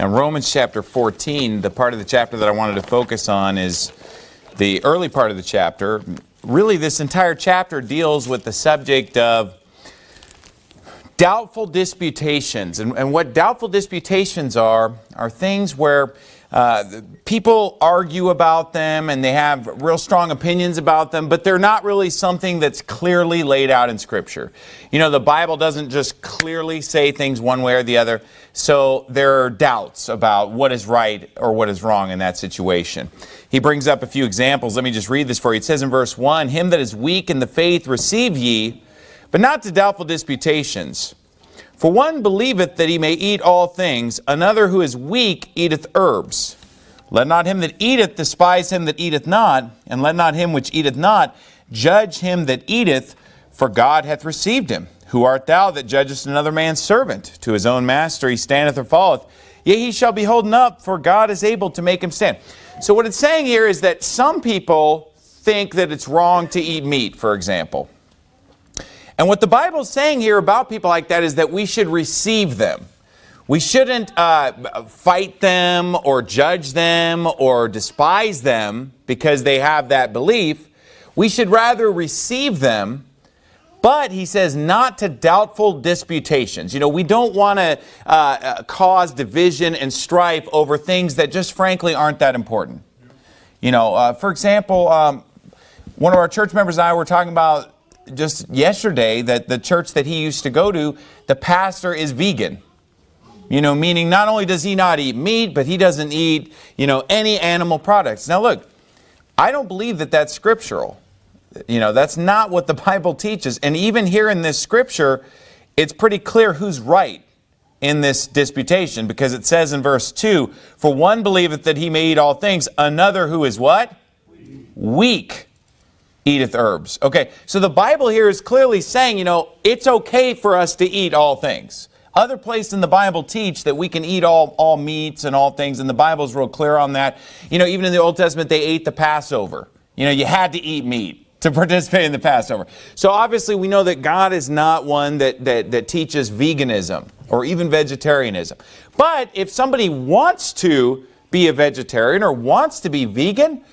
Now, Romans chapter 14, the part of the chapter that I wanted to focus on is the early part of the chapter. Really, this entire chapter deals with the subject of doubtful disputations. And, and what doubtful disputations are, are things where uh, people argue about them and they have real strong opinions about them, but they're not really something that's clearly laid out in Scripture. You know, the Bible doesn't just clearly say things one way or the other, so there are doubts about what is right or what is wrong in that situation. He brings up a few examples. Let me just read this for you. It says in verse 1, Him that is weak in the faith receive ye, but not to doubtful disputations. For one believeth that he may eat all things, another who is weak eateth herbs. Let not him that eateth despise him that eateth not, and let not him which eateth not judge him that eateth, for God hath received him. Who art thou that judgest another man's servant? To his own master he standeth or falleth. Yea, he shall be holden up, for God is able to make him stand. So what it's saying here is that some people think that it's wrong to eat meat, for example. And what the Bible is saying here about people like that is that we should receive them. We shouldn't uh, fight them or judge them or despise them because they have that belief. We should rather receive them, but he says not to doubtful disputations. You know, we don't want to uh, uh, cause division and strife over things that just frankly aren't that important. You know, uh, for example, um, one of our church members and I were talking about just yesterday that the church that he used to go to, the pastor is vegan. You know, meaning not only does he not eat meat, but he doesn't eat, you know, any animal products. Now look, I don't believe that that's scriptural. You know, that's not what the Bible teaches. And even here in this scripture, it's pretty clear who's right in this disputation because it says in verse 2, For one believeth that he may eat all things, another who is what? Weak eateth herbs. Okay, so the Bible here is clearly saying, you know, it's okay for us to eat all things. Other places in the Bible teach that we can eat all, all meats and all things, and the Bible is real clear on that. You know, even in the Old Testament, they ate the Passover. You know, you had to eat meat to participate in the Passover. So obviously we know that God is not one that, that, that teaches veganism or even vegetarianism. But if somebody wants to be a vegetarian or wants to be vegan,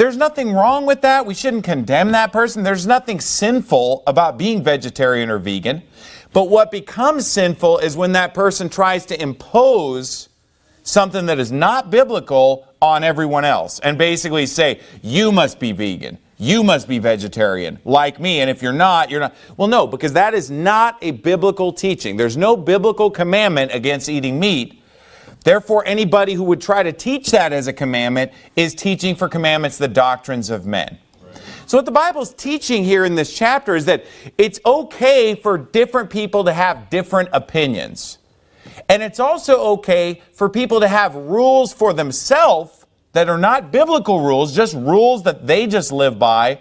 there's nothing wrong with that. We shouldn't condemn that person. There's nothing sinful about being vegetarian or vegan. But what becomes sinful is when that person tries to impose something that is not biblical on everyone else and basically say, you must be vegan. You must be vegetarian like me. And if you're not, you're not. Well, no, because that is not a biblical teaching. There's no biblical commandment against eating meat. Therefore, anybody who would try to teach that as a commandment is teaching for commandments the doctrines of men. So what the Bible's teaching here in this chapter is that it's okay for different people to have different opinions. And it's also okay for people to have rules for themselves that are not biblical rules, just rules that they just live by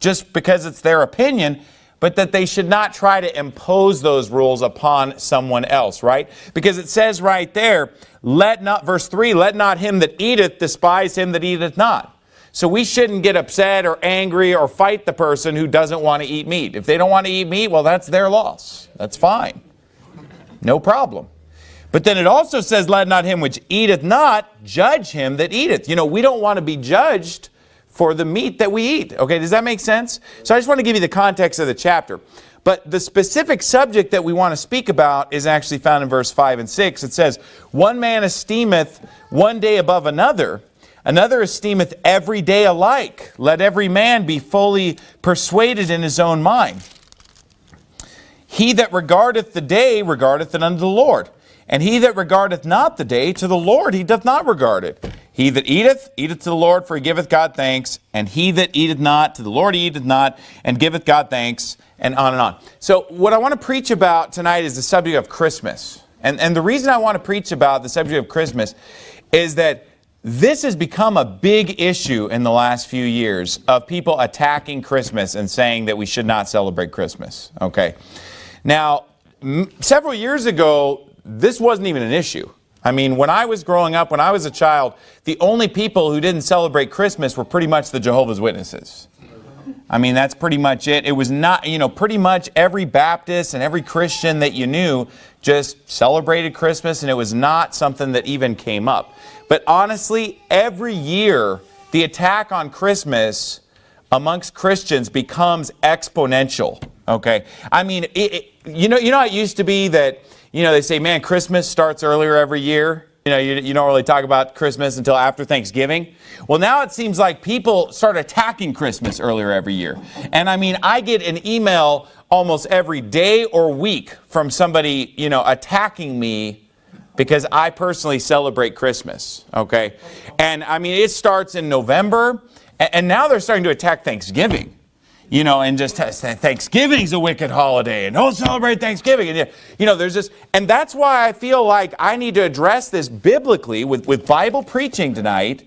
just because it's their opinion but that they should not try to impose those rules upon someone else, right? Because it says right there, let not, verse 3, let not him that eateth despise him that eateth not. So we shouldn't get upset or angry or fight the person who doesn't want to eat meat. If they don't want to eat meat, well, that's their loss. That's fine. No problem. But then it also says, let not him which eateth not judge him that eateth. You know, we don't want to be judged for the meat that we eat. Okay, does that make sense? So I just want to give you the context of the chapter. But the specific subject that we want to speak about is actually found in verse 5 and 6. It says, One man esteemeth one day above another, another esteemeth every day alike. Let every man be fully persuaded in his own mind. He that regardeth the day regardeth it unto the Lord. And he that regardeth not the day, to the Lord he doth not regard it. He that eateth, eateth to the Lord, for he giveth God thanks. And he that eateth not, to the Lord he eateth not, and giveth God thanks, and on and on. So what I want to preach about tonight is the subject of Christmas. And, and the reason I want to preach about the subject of Christmas is that this has become a big issue in the last few years of people attacking Christmas and saying that we should not celebrate Christmas. Okay. Now, several years ago, this wasn't even an issue. I mean, when I was growing up, when I was a child, the only people who didn't celebrate Christmas were pretty much the Jehovah's Witnesses. I mean, that's pretty much it. It was not, you know, pretty much every Baptist and every Christian that you knew just celebrated Christmas, and it was not something that even came up. But honestly, every year, the attack on Christmas amongst Christians becomes exponential. Okay, I mean, it, it, you know, you know, it used to be that you know they say, man, Christmas starts earlier every year. You know, you, you don't really talk about Christmas until after Thanksgiving. Well, now it seems like people start attacking Christmas earlier every year. And I mean, I get an email almost every day or week from somebody, you know, attacking me because I personally celebrate Christmas, okay? And I mean, it starts in November, and now they're starting to attack Thanksgiving you know, and just Thanksgiving's a wicked holiday, and don't celebrate Thanksgiving. And, you know, there's this, and that's why I feel like I need to address this biblically with, with Bible preaching tonight.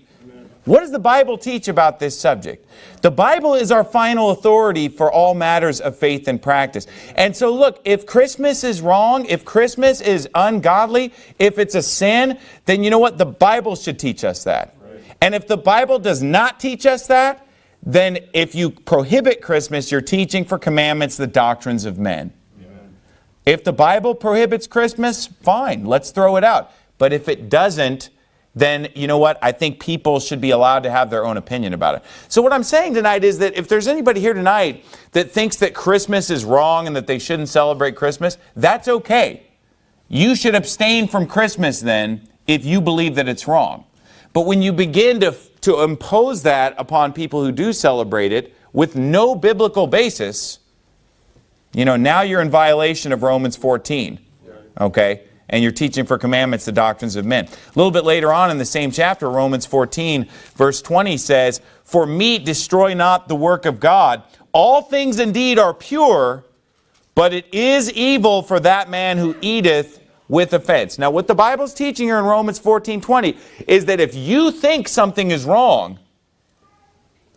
What does the Bible teach about this subject? The Bible is our final authority for all matters of faith and practice. And so look, if Christmas is wrong, if Christmas is ungodly, if it's a sin, then you know what? The Bible should teach us that. And if the Bible does not teach us that, then if you prohibit Christmas, you're teaching for commandments the doctrines of men. If the Bible prohibits Christmas, fine, let's throw it out. But if it doesn't, then you know what? I think people should be allowed to have their own opinion about it. So what I'm saying tonight is that if there's anybody here tonight that thinks that Christmas is wrong and that they shouldn't celebrate Christmas, that's okay. You should abstain from Christmas then if you believe that it's wrong. But when you begin to to impose that upon people who do celebrate it with no biblical basis, you know, now you're in violation of Romans 14. Okay? And you're teaching for commandments the doctrines of men. A little bit later on in the same chapter, Romans 14, verse 20 says, For meat destroy not the work of God. All things indeed are pure, but it is evil for that man who eateth with offense. Now, what the Bible's teaching here in Romans 14, 20 is that if you think something is wrong,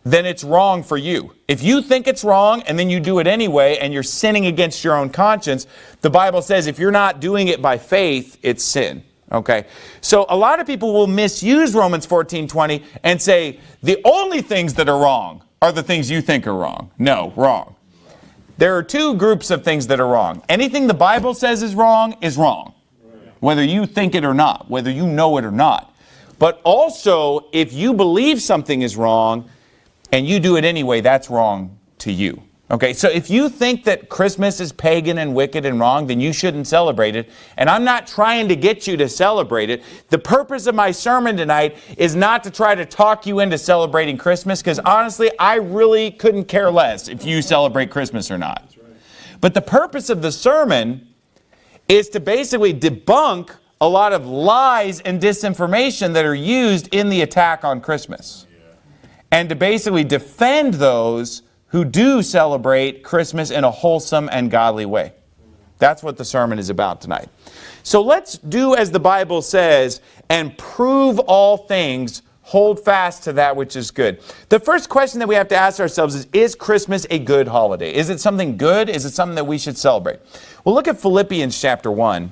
then it's wrong for you. If you think it's wrong and then you do it anyway and you're sinning against your own conscience, the Bible says if you're not doing it by faith, it's sin. Okay, so a lot of people will misuse Romans 14, 20 and say the only things that are wrong are the things you think are wrong. No, wrong. There are two groups of things that are wrong. Anything the Bible says is wrong is wrong whether you think it or not, whether you know it or not. But also, if you believe something is wrong and you do it anyway, that's wrong to you. Okay, so if you think that Christmas is pagan and wicked and wrong, then you shouldn't celebrate it. And I'm not trying to get you to celebrate it. The purpose of my sermon tonight is not to try to talk you into celebrating Christmas, because honestly, I really couldn't care less if you celebrate Christmas or not. But the purpose of the sermon is to basically debunk a lot of lies and disinformation that are used in the attack on Christmas. And to basically defend those who do celebrate Christmas in a wholesome and godly way. That's what the sermon is about tonight. So let's do as the Bible says and prove all things, hold fast to that which is good. The first question that we have to ask ourselves is, is Christmas a good holiday? Is it something good? Is it something that we should celebrate? Well, look at Philippians chapter 1.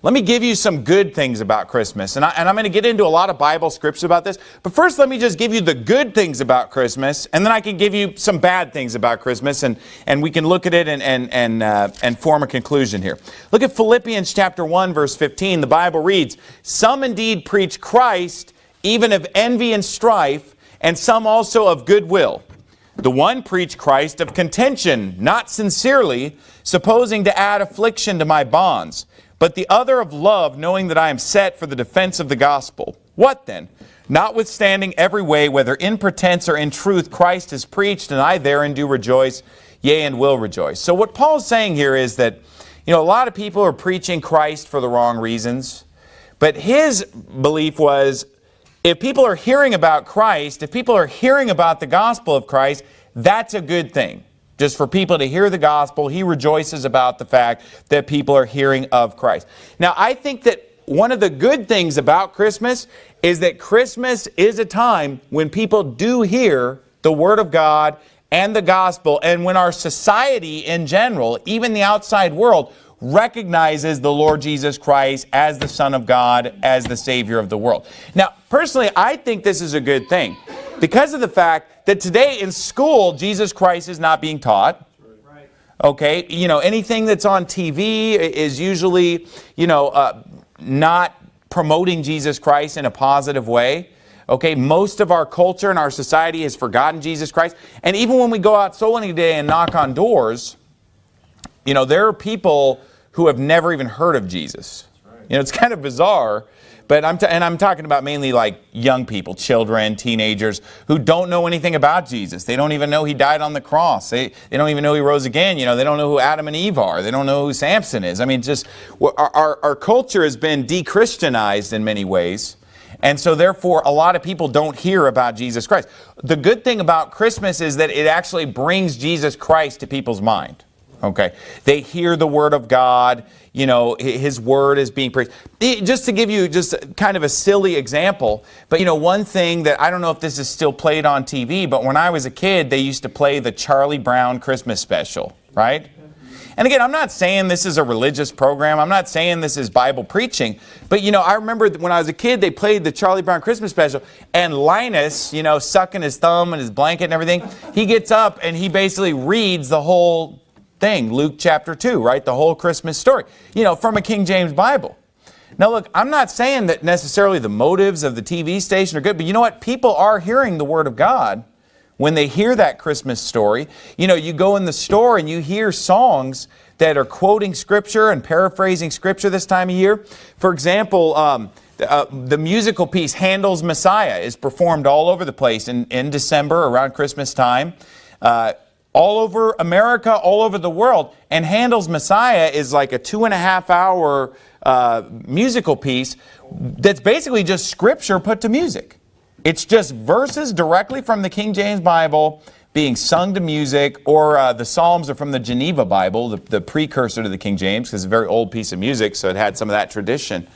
Let me give you some good things about Christmas. And, I, am going to get into a lot of Bible scripts about this. But first, let me just give you the good things about Christmas. And then I can give you some bad things about Christmas. And, and we can look at it and, and, and, uh, and form a conclusion here. Look at Philippians chapter 1, verse 15. The Bible reads, Some indeed preach Christ, even of envy and strife, and some also of goodwill. The one preached Christ of contention, not sincerely, supposing to add affliction to my bonds, but the other of love, knowing that I am set for the defense of the gospel. What then? Notwithstanding every way, whether in pretense or in truth, Christ is preached, and I therein do rejoice, yea, and will rejoice. So what Paul's saying here is that, you know, a lot of people are preaching Christ for the wrong reasons, but his belief was if people are hearing about Christ, if people are hearing about the gospel of Christ, that's a good thing. Just for people to hear the gospel, he rejoices about the fact that people are hearing of Christ. Now, I think that one of the good things about Christmas is that Christmas is a time when people do hear the Word of God and the gospel, and when our society in general, even the outside world, recognizes the Lord Jesus Christ as the Son of God, as the Savior of the world. Now, personally, I think this is a good thing because of the fact that today in school, Jesus Christ is not being taught. Okay, you know, anything that's on TV is usually, you know, uh, not promoting Jesus Christ in a positive way. Okay, most of our culture and our society has forgotten Jesus Christ. And even when we go out soul winning day and knock on doors, you know, there are people who have never even heard of Jesus. You know, it's kind of bizarre but I'm and I'm talking about mainly like young people, children, teenagers who don't know anything about Jesus. They don't even know he died on the cross. They, they don't even know he rose again. You know, they don't know who Adam and Eve are. They don't know who Samson is. I mean, just our, our, our culture has been de-Christianized in many ways. And so therefore, a lot of people don't hear about Jesus Christ. The good thing about Christmas is that it actually brings Jesus Christ to people's mind. Okay. They hear the word of God you know, his word is being preached. Just to give you just kind of a silly example, but you know, one thing that I don't know if this is still played on TV, but when I was a kid, they used to play the Charlie Brown Christmas special, right? And again, I'm not saying this is a religious program. I'm not saying this is Bible preaching. But, you know, I remember when I was a kid, they played the Charlie Brown Christmas special. And Linus, you know, sucking his thumb and his blanket and everything, he gets up and he basically reads the whole thing, Luke chapter 2, right? The whole Christmas story, you know, from a King James Bible. Now look, I'm not saying that necessarily the motives of the TV station are good, but you know what? People are hearing the Word of God when they hear that Christmas story. You know, you go in the store and you hear songs that are quoting Scripture and paraphrasing Scripture this time of year. For example, um, uh, the musical piece Handel's Messiah is performed all over the place in, in December around Christmas time. Uh, all over America, all over the world. And Handel's Messiah is like a two and a half hour uh, musical piece that's basically just scripture put to music. It's just verses directly from the King James Bible being sung to music, or uh, the Psalms are from the Geneva Bible, the, the precursor to the King James, because it's a very old piece of music, so it had some of that tradition.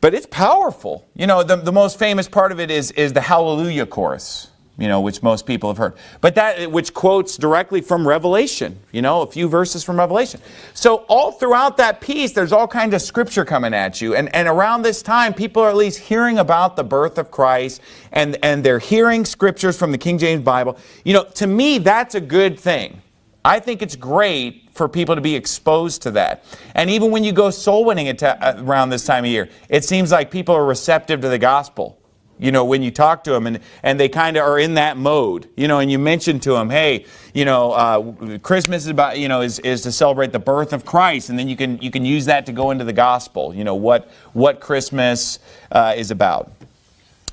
But it's powerful. You know, the, the most famous part of it is, is the Hallelujah chorus you know, which most people have heard. But that, which quotes directly from Revelation, you know, a few verses from Revelation. So all throughout that piece, there's all kinds of scripture coming at you. And, and around this time, people are at least hearing about the birth of Christ and, and they're hearing scriptures from the King James Bible. You know, to me, that's a good thing. I think it's great for people to be exposed to that. And even when you go soul winning uh, around this time of year, it seems like people are receptive to the gospel you know, when you talk to them and, and they kind of are in that mode, you know, and you mention to them, hey, you know, uh, Christmas is about, you know, is, is to celebrate the birth of Christ. And then you can, you can use that to go into the gospel, you know, what, what Christmas uh, is about.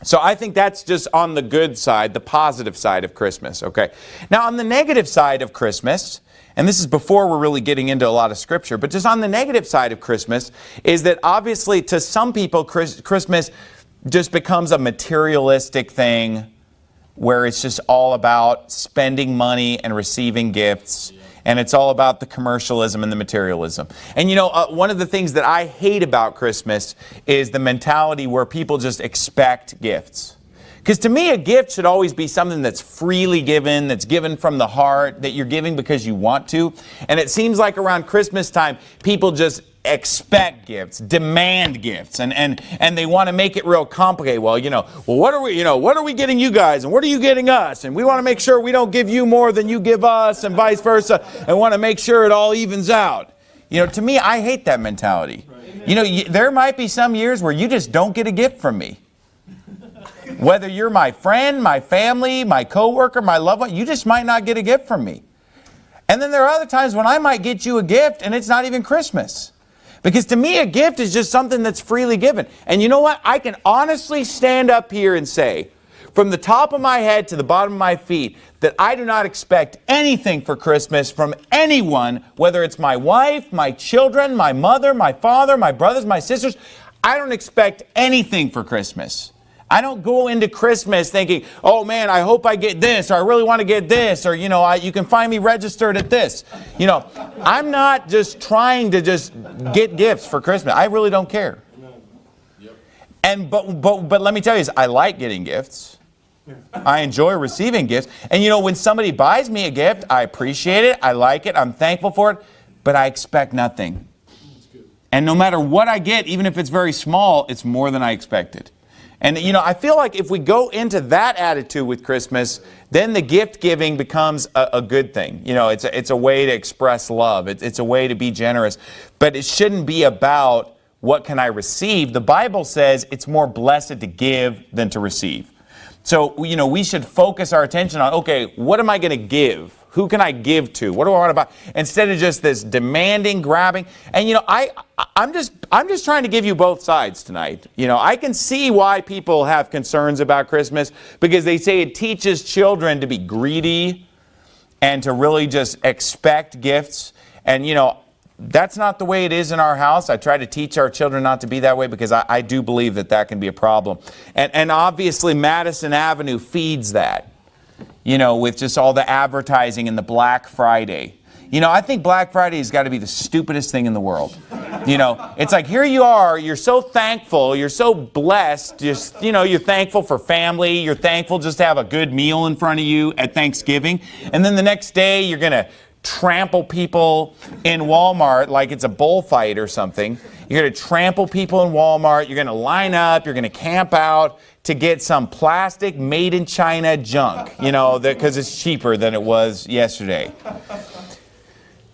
So I think that's just on the good side, the positive side of Christmas, okay? Now on the negative side of Christmas, and this is before we're really getting into a lot of scripture, but just on the negative side of Christmas is that obviously to some people Christmas just becomes a materialistic thing where it's just all about spending money and receiving gifts and it's all about the commercialism and the materialism. And you know, uh, one of the things that I hate about Christmas is the mentality where people just expect gifts. Because to me, a gift should always be something that's freely given, that's given from the heart, that you're giving because you want to. And it seems like around Christmas time, people just expect gifts, demand gifts, and, and, and they want to make it real complicated. Well, you know, well, what are we, you know, what are we getting you guys and what are you getting us? And we want to make sure we don't give you more than you give us and vice versa and want to make sure it all evens out. You know, to me, I hate that mentality. You know, you, there might be some years where you just don't get a gift from me. Whether you're my friend, my family, my coworker, my loved one, you just might not get a gift from me. And then there are other times when I might get you a gift and it's not even Christmas. Because to me, a gift is just something that's freely given. And you know what? I can honestly stand up here and say, from the top of my head to the bottom of my feet, that I do not expect anything for Christmas from anyone, whether it's my wife, my children, my mother, my father, my brothers, my sisters. I don't expect anything for Christmas. I don't go into Christmas thinking, oh man, I hope I get this, or I really want to get this, or you know, I, you can find me registered at this. You know, I'm not just trying to just get gifts for Christmas. I really don't care. And but but but let me tell you, I like getting gifts. I enjoy receiving gifts. And you know, when somebody buys me a gift, I appreciate it. I like it. I'm thankful for it. but I expect nothing. And no matter what I get, even if it's very small, it's more than I expected. And you know, I feel like if we go into that attitude with Christmas, then the gift giving becomes a, a good thing. You know, it's a, it's a way to express love. It's, it's a way to be generous. But it shouldn't be about what can I receive. The Bible says it's more blessed to give than to receive. So, you know, we should focus our attention on, okay, what am I going to give? Who can I give to? What do I want to buy? Instead of just this demanding, grabbing. And you know, I I'm just I'm just trying to give you both sides tonight. You know, I can see why people have concerns about Christmas because they say it teaches children to be greedy and to really just expect gifts. And you know, that's not the way it is in our house. I try to teach our children not to be that way because I, I do believe that that can be a problem. And, and obviously Madison Avenue feeds that you know, with just all the advertising and the Black Friday. You know, I think Black Friday has got to be the stupidest thing in the world. You know, it's like here you are, you're so thankful, you're so blessed, just, you know, you're thankful for family, you're thankful just to have a good meal in front of you at Thanksgiving. And then the next day you're going to trample people in Walmart like it's a bullfight or something. You're going to trample people in Walmart, you're going to line up, you're going to camp out, to get some plastic made in China junk, you know, because it's cheaper than it was yesterday.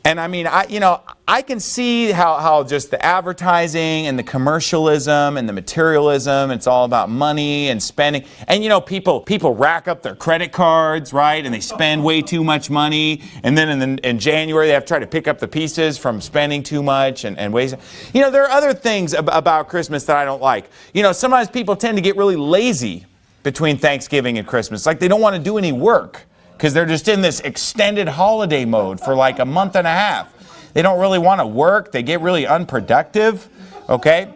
And I mean, I, you know, I can see how, how just the advertising and the commercialism and the materialism, it's all about money and spending. And you know, people, people rack up their credit cards, right? And they spend way too much money. And then in, the, in January, they have to try to pick up the pieces from spending too much and, and waste. You know, there are other things ab about Christmas that I don't like. You know, sometimes people tend to get really lazy between Thanksgiving and Christmas. Like they don't want to do any work because they're just in this extended holiday mode for like a month and a half. They don't really want to work. They get really unproductive, okay?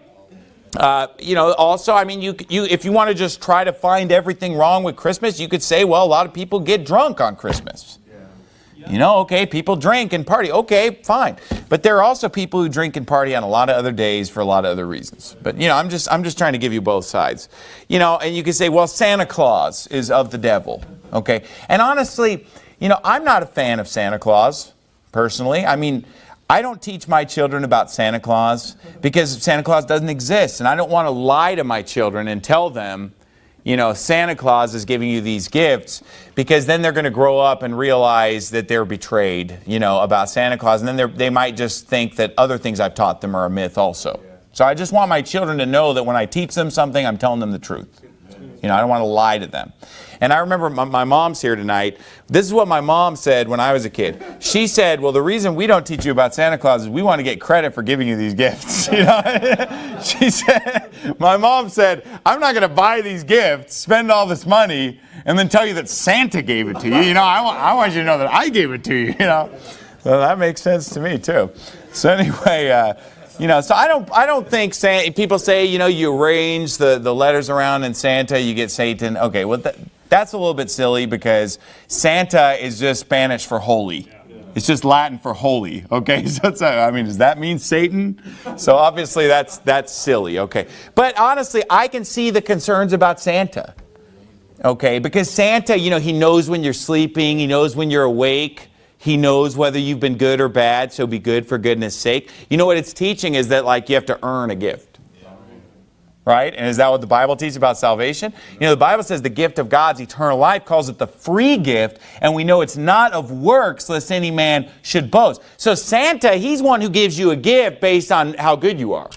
Uh, you know, also, I mean, you, you, if you want to just try to find everything wrong with Christmas, you could say, well, a lot of people get drunk on Christmas. You know, okay, people drink and party. Okay, fine. But there are also people who drink and party on a lot of other days for a lot of other reasons. But you know, I'm just I'm just trying to give you both sides. You know, and you can say, well, Santa Claus is of the devil. Okay. And honestly, you know, I'm not a fan of Santa Claus personally. I mean, I don't teach my children about Santa Claus because Santa Claus doesn't exist. And I don't want to lie to my children and tell them you know, Santa Claus is giving you these gifts because then they're going to grow up and realize that they're betrayed, you know, about Santa Claus. And then they might just think that other things I've taught them are a myth also. So I just want my children to know that when I teach them something, I'm telling them the truth. You know, I don't want to lie to them. And I remember my, my, mom's here tonight. This is what my mom said when I was a kid. She said, well, the reason we don't teach you about Santa Claus is we want to get credit for giving you these gifts. You know? she said, my mom said, I'm not going to buy these gifts, spend all this money, and then tell you that Santa gave it to you. You know, I want, I want you to know that I gave it to you, you know. So that makes sense to me, too. So anyway, uh, you know, so I don't, I don't think Santa, people say, you know, you arrange the, the letters around in Santa, you get Satan. Okay, well, that, that's a little bit silly because Santa is just Spanish for holy. It's just Latin for holy, okay? So I mean, does that mean Satan? So obviously that's, that's silly, okay? But honestly, I can see the concerns about Santa, okay? Because Santa, you know, he knows when you're sleeping, he knows when you're awake, he knows whether you've been good or bad, so be good for goodness sake. You know what it's teaching is that like you have to earn a gift. Right? And is that what the Bible teaches about salvation? You know, the Bible says the gift of God's eternal life calls it the free gift, and we know it's not of works lest any man should boast. So Santa, he's one who gives you a gift based on how good you are.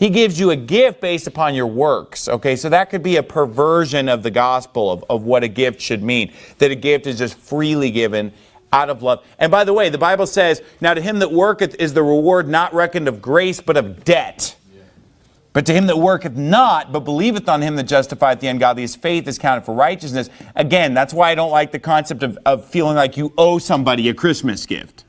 He gives you a gift based upon your works. Okay, so that could be a perversion of the gospel of, of what a gift should mean. That a gift is just freely given out of love. And by the way, the Bible says, Now to him that worketh is the reward not reckoned of grace, but of debt. But to him that worketh not, but believeth on him that justifieth the ungodly, his faith is counted for righteousness. Again, that's why I don't like the concept of, of feeling like you owe somebody a Christmas gift.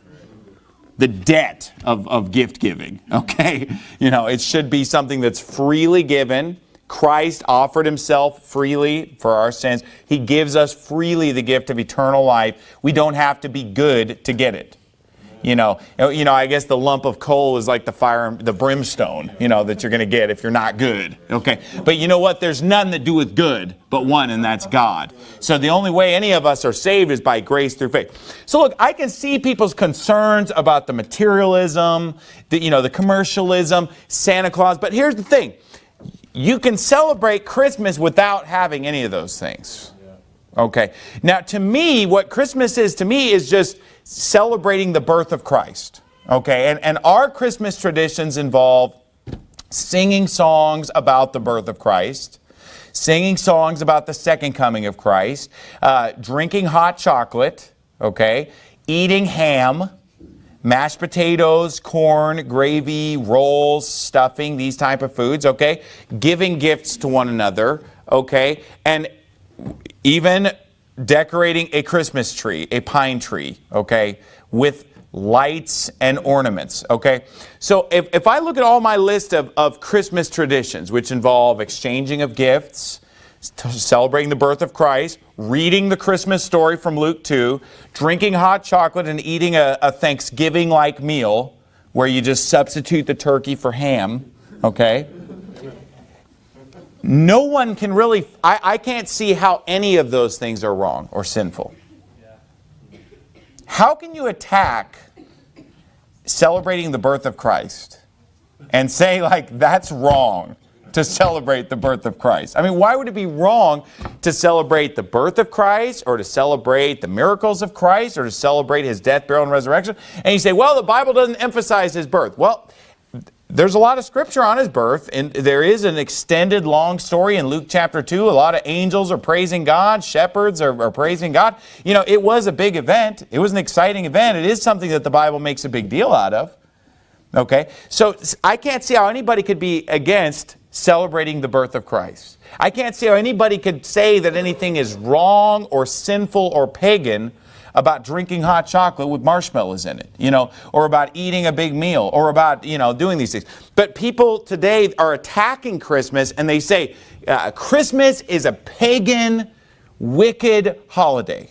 The debt of, of gift giving, okay? You know, it should be something that's freely given Christ offered himself freely for our sins. He gives us freely the gift of eternal life. We don't have to be good to get it. You know, uh, you know, I guess the lump of coal is like the fire, the brimstone, you know, that you're going to get if you're not good. Okay. But you know what? There's none that doeth good but one, and that's God. So the only way any of us are saved is by grace through faith. So look, I can see people's concerns about the materialism, the, you know, the commercialism, Santa Claus. But here's the thing. You can celebrate Christmas without having any of those things. Okay. Now, to me, what Christmas is to me is just celebrating the birth of Christ. Okay. And, and our Christmas traditions involve singing songs about the birth of Christ, singing songs about the second coming of Christ, uh, drinking hot chocolate, okay, eating ham, mashed potatoes, corn, gravy, rolls, stuffing, these type of foods, okay, giving gifts to one another, okay, and even decorating a Christmas tree, a pine tree, okay, with lights and ornaments, okay? So if, if I look at all my list of, of Christmas traditions, which involve exchanging of gifts, celebrating the birth of Christ, reading the Christmas story from Luke 2, drinking hot chocolate and eating a, a Thanksgiving-like meal where you just substitute the turkey for ham, okay? No one can really, I, I can't see how any of those things are wrong or sinful. How can you attack celebrating the birth of Christ and say like that's wrong to celebrate the birth of Christ? I mean, why would it be wrong to celebrate the birth of Christ or to celebrate the miracles of Christ or to celebrate his death, burial, and resurrection? And you say, well, the Bible doesn't emphasize his birth. Well, there's a lot of scripture on his birth, and there is an extended long story in Luke chapter 2. A lot of angels are praising God, shepherds are, are, praising God. You know, it was a big event. It was an exciting event. It is something that the Bible makes a big deal out of. Okay? So I can't see how anybody could be against celebrating the birth of Christ. I can't see how anybody could say that anything is wrong or sinful or pagan about drinking hot chocolate with marshmallows in it, you know, or about eating a big meal, or about, you know, doing these things. But people today are attacking Christmas and they say uh, Christmas is a pagan, wicked holiday.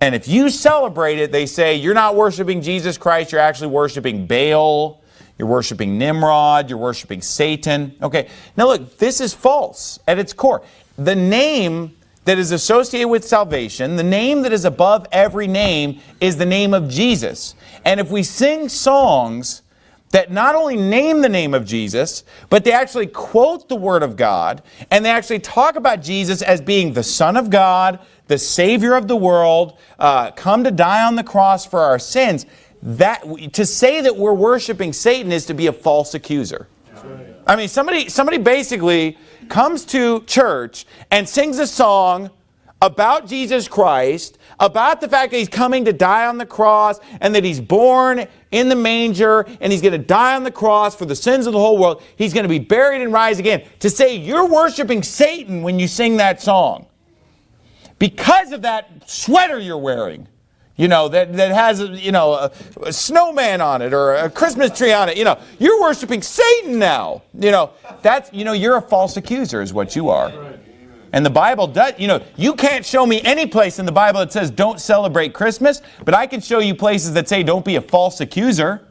And if you celebrate it, they say you're not worshiping Jesus Christ, you're actually worshiping Baal, you're worshiping Nimrod, you're worshiping Satan. Okay, now look, this is false at its core. The name that is associated with salvation, the name that is above every name is the name of Jesus. And if we sing songs that not only name the name of Jesus, but they actually quote the Word of God, and they actually talk about Jesus as being the Son of God, the Savior of the world, uh, come to die on the cross for our sins, that to say that we're worshiping Satan is to be a false accuser. I mean, somebody, somebody basically comes to church and sings a song about Jesus Christ, about the fact that he's coming to die on the cross and that he's born in the manger and he's going to die on the cross for the sins of the whole world. He's going to be buried and rise again. To say you're worshiping Satan when you sing that song because of that sweater you're wearing you know, that, that has, you know, a, a, snowman on it or a Christmas tree on it, you know, you're worshiping Satan now. You know, that's, you know, you're a false accuser is what you are. And the Bible does, you know, you can't show me any place in the Bible that says don't celebrate Christmas, but I can show you places that say don't be a false accuser.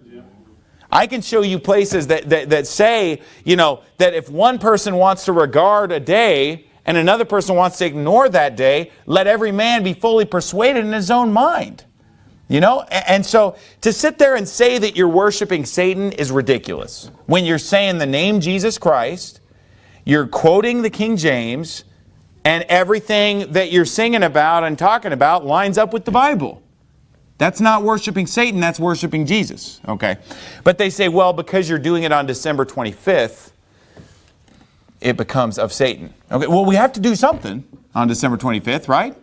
I can show you places that, that, that say, you know, that if one person wants to regard a day and another person wants to ignore that day, let every man be fully persuaded in his own mind. You know, and so to sit there and say that you're worshiping Satan is ridiculous. When you're saying the name Jesus Christ, you're quoting the King James, and everything that you're singing about and talking about lines up with the Bible. That's not worshiping Satan, that's worshiping Jesus. Okay. But they say, well, because you're doing it on December 25th, it becomes of Satan. Okay, well, we have to do something on December 25th, right?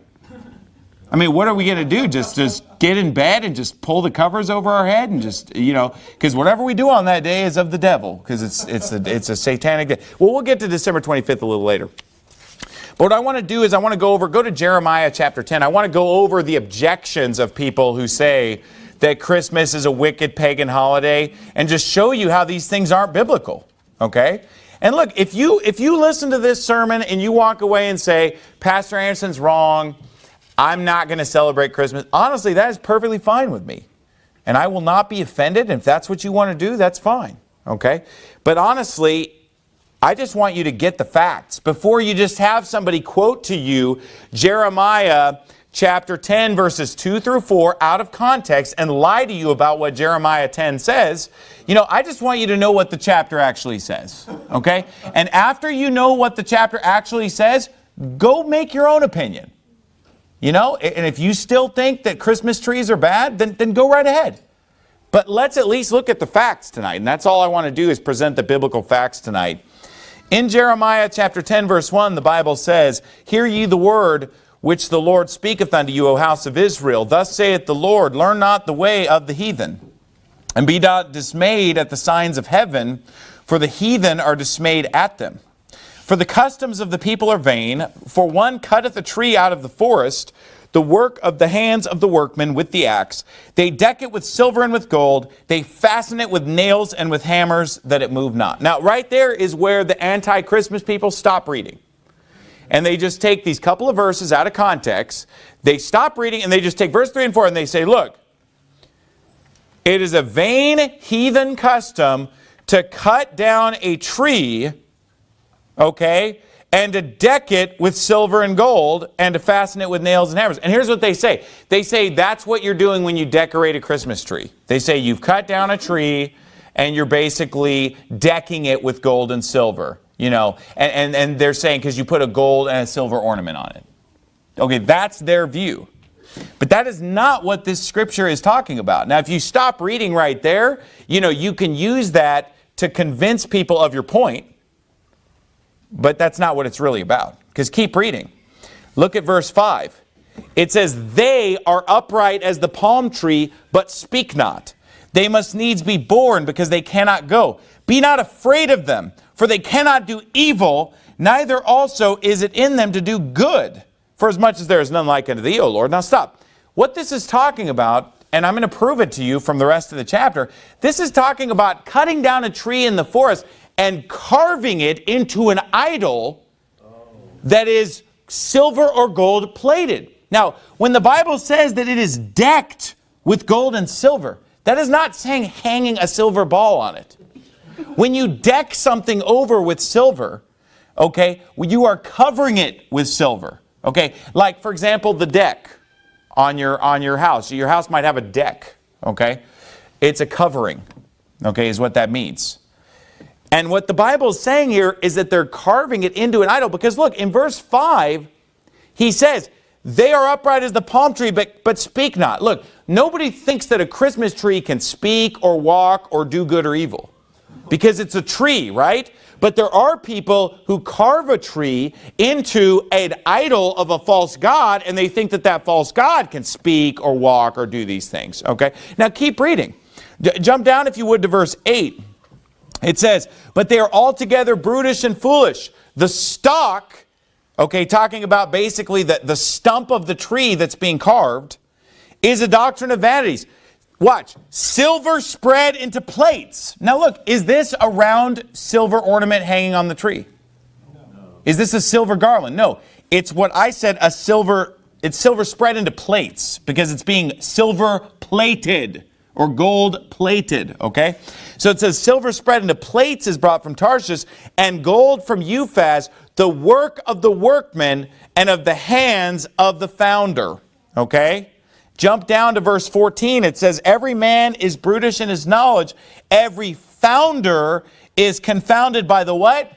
I mean, what are we going to do? Just just get in bed and just pull the covers over our head and just, you know, because whatever we do on that day is of the devil because it's, it's, a, it's a satanic day. Well, we'll get to December 25th a little later. But what I want to do is I want to go over, go to Jeremiah chapter 10. I want to go over the objections of people who say that Christmas is a wicked pagan holiday and just show you how these things aren't biblical, okay? And look, if you, if you listen to this sermon and you walk away and say, Pastor Anderson's wrong, I'm not going to celebrate Christmas, honestly, that is perfectly fine with me. And I will not be offended. And If that's what you want to do, that's fine. Okay? But honestly, I just want you to get the facts before you just have somebody quote to you Jeremiah chapter 10 verses 2 through 4 out of context and lie to you about what Jeremiah 10 says. You know, I just want you to know what the chapter actually says. Okay? And after you know what the chapter actually says, go make your own opinion. You know, and if you still think that Christmas trees are bad, then, then go right ahead. But let's at least look at the facts tonight. And that's all I want to do is present the biblical facts tonight. In Jeremiah chapter 10 verse 1, the Bible says, Hear ye the word which the Lord speaketh unto you, O house of Israel. Thus saith the Lord, Learn not the way of the heathen, and be not dismayed at the signs of heaven, for the heathen are dismayed at them. For the customs of the people are vain, for one cutteth a tree out of the forest, the work of the hands of the workmen with the axe. They deck it with silver and with gold. They fasten it with nails and with hammers that it move not. Now, right there is where the anti-Christmas people stop reading. And they just take these couple of verses out of context. They stop reading and they just take verse 3 and 4 and they say, look, it is a vain heathen custom to cut down a tree okay, and to deck it with silver and gold and to fasten it with nails and hammers. And here's what they say. They say that's what you're doing when you decorate a Christmas tree. They say you've cut down a tree and you're basically decking it with gold and silver, you know, and, and, and they're saying because you put a gold and a silver ornament on it. Okay, that's their view. But that is not what this scripture is talking about. Now, if you stop reading right there, you know, you can use that to convince people of your point but that's not what it's really about. Because keep reading. Look at verse 5. It says, They are upright as the palm tree, but speak not. They must needs be born because they cannot go. Be not afraid of them, for they cannot do evil, neither also is it in them to do good. For as much as there is none like unto thee, O Lord. Now stop. What this is talking about, and I'm going to prove it to you from the rest of the chapter, this is talking about cutting down a tree in the forest and carving it into an idol that is silver or gold plated. Now, when the Bible says that it is decked with gold and silver, that is not saying hanging a silver ball on it. When you deck something over with silver, okay, you are covering it with silver. Okay, like for example, the deck on your on your house. Your house might have a deck, okay? It's a covering, okay, is what that means. And what the Bible is saying here is that they're carving it into an idol. Because look, in verse 5, he says, they are upright as the palm tree, but, but speak not. Look, nobody thinks that a Christmas tree can speak or walk or do good or evil. Because it's a tree, right? But there are people who carve a tree into an idol of a false god, and they think that that false god can speak or walk or do these things, okay? Now keep reading. J jump down, if you would, to verse 8. It says, but they are altogether brutish and foolish. The stock, okay, talking about basically the, the stump of the tree that's being carved, is a doctrine of vanities. Watch, silver spread into plates. Now look, is this a round silver ornament hanging on the tree? No. Is this a silver garland? No, it's what I said, a silver, it's silver spread into plates because it's being silver plated or gold plated, okay? So it says, silver spread into plates is brought from Tarshish, and gold from Uphaz, the work of the workmen and of the hands of the founder, okay? Jump down to verse 14. It says, every man is brutish in his knowledge. Every founder is confounded by the what?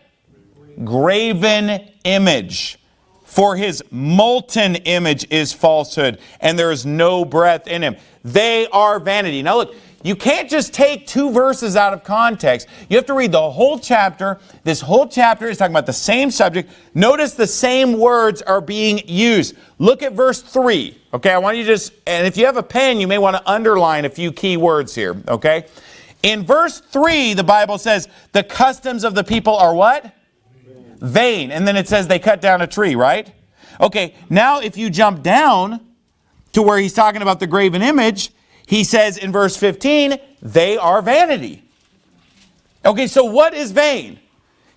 Graven image. For his molten image is falsehood, and there is no breath in him. They are vanity. Now look, you can't just take two verses out of context. You have to read the whole chapter. This whole chapter is talking about the same subject. Notice the same words are being used. Look at verse 3. Okay, I want you to just, and if you have a pen, you may want to underline a few key words here. Okay? In verse 3, the Bible says, the customs of the people are what? vain. And then it says they cut down a tree, right? Okay, now if you jump down to where he's talking about the graven image, he says in verse 15, they are vanity. Okay, so what is vain?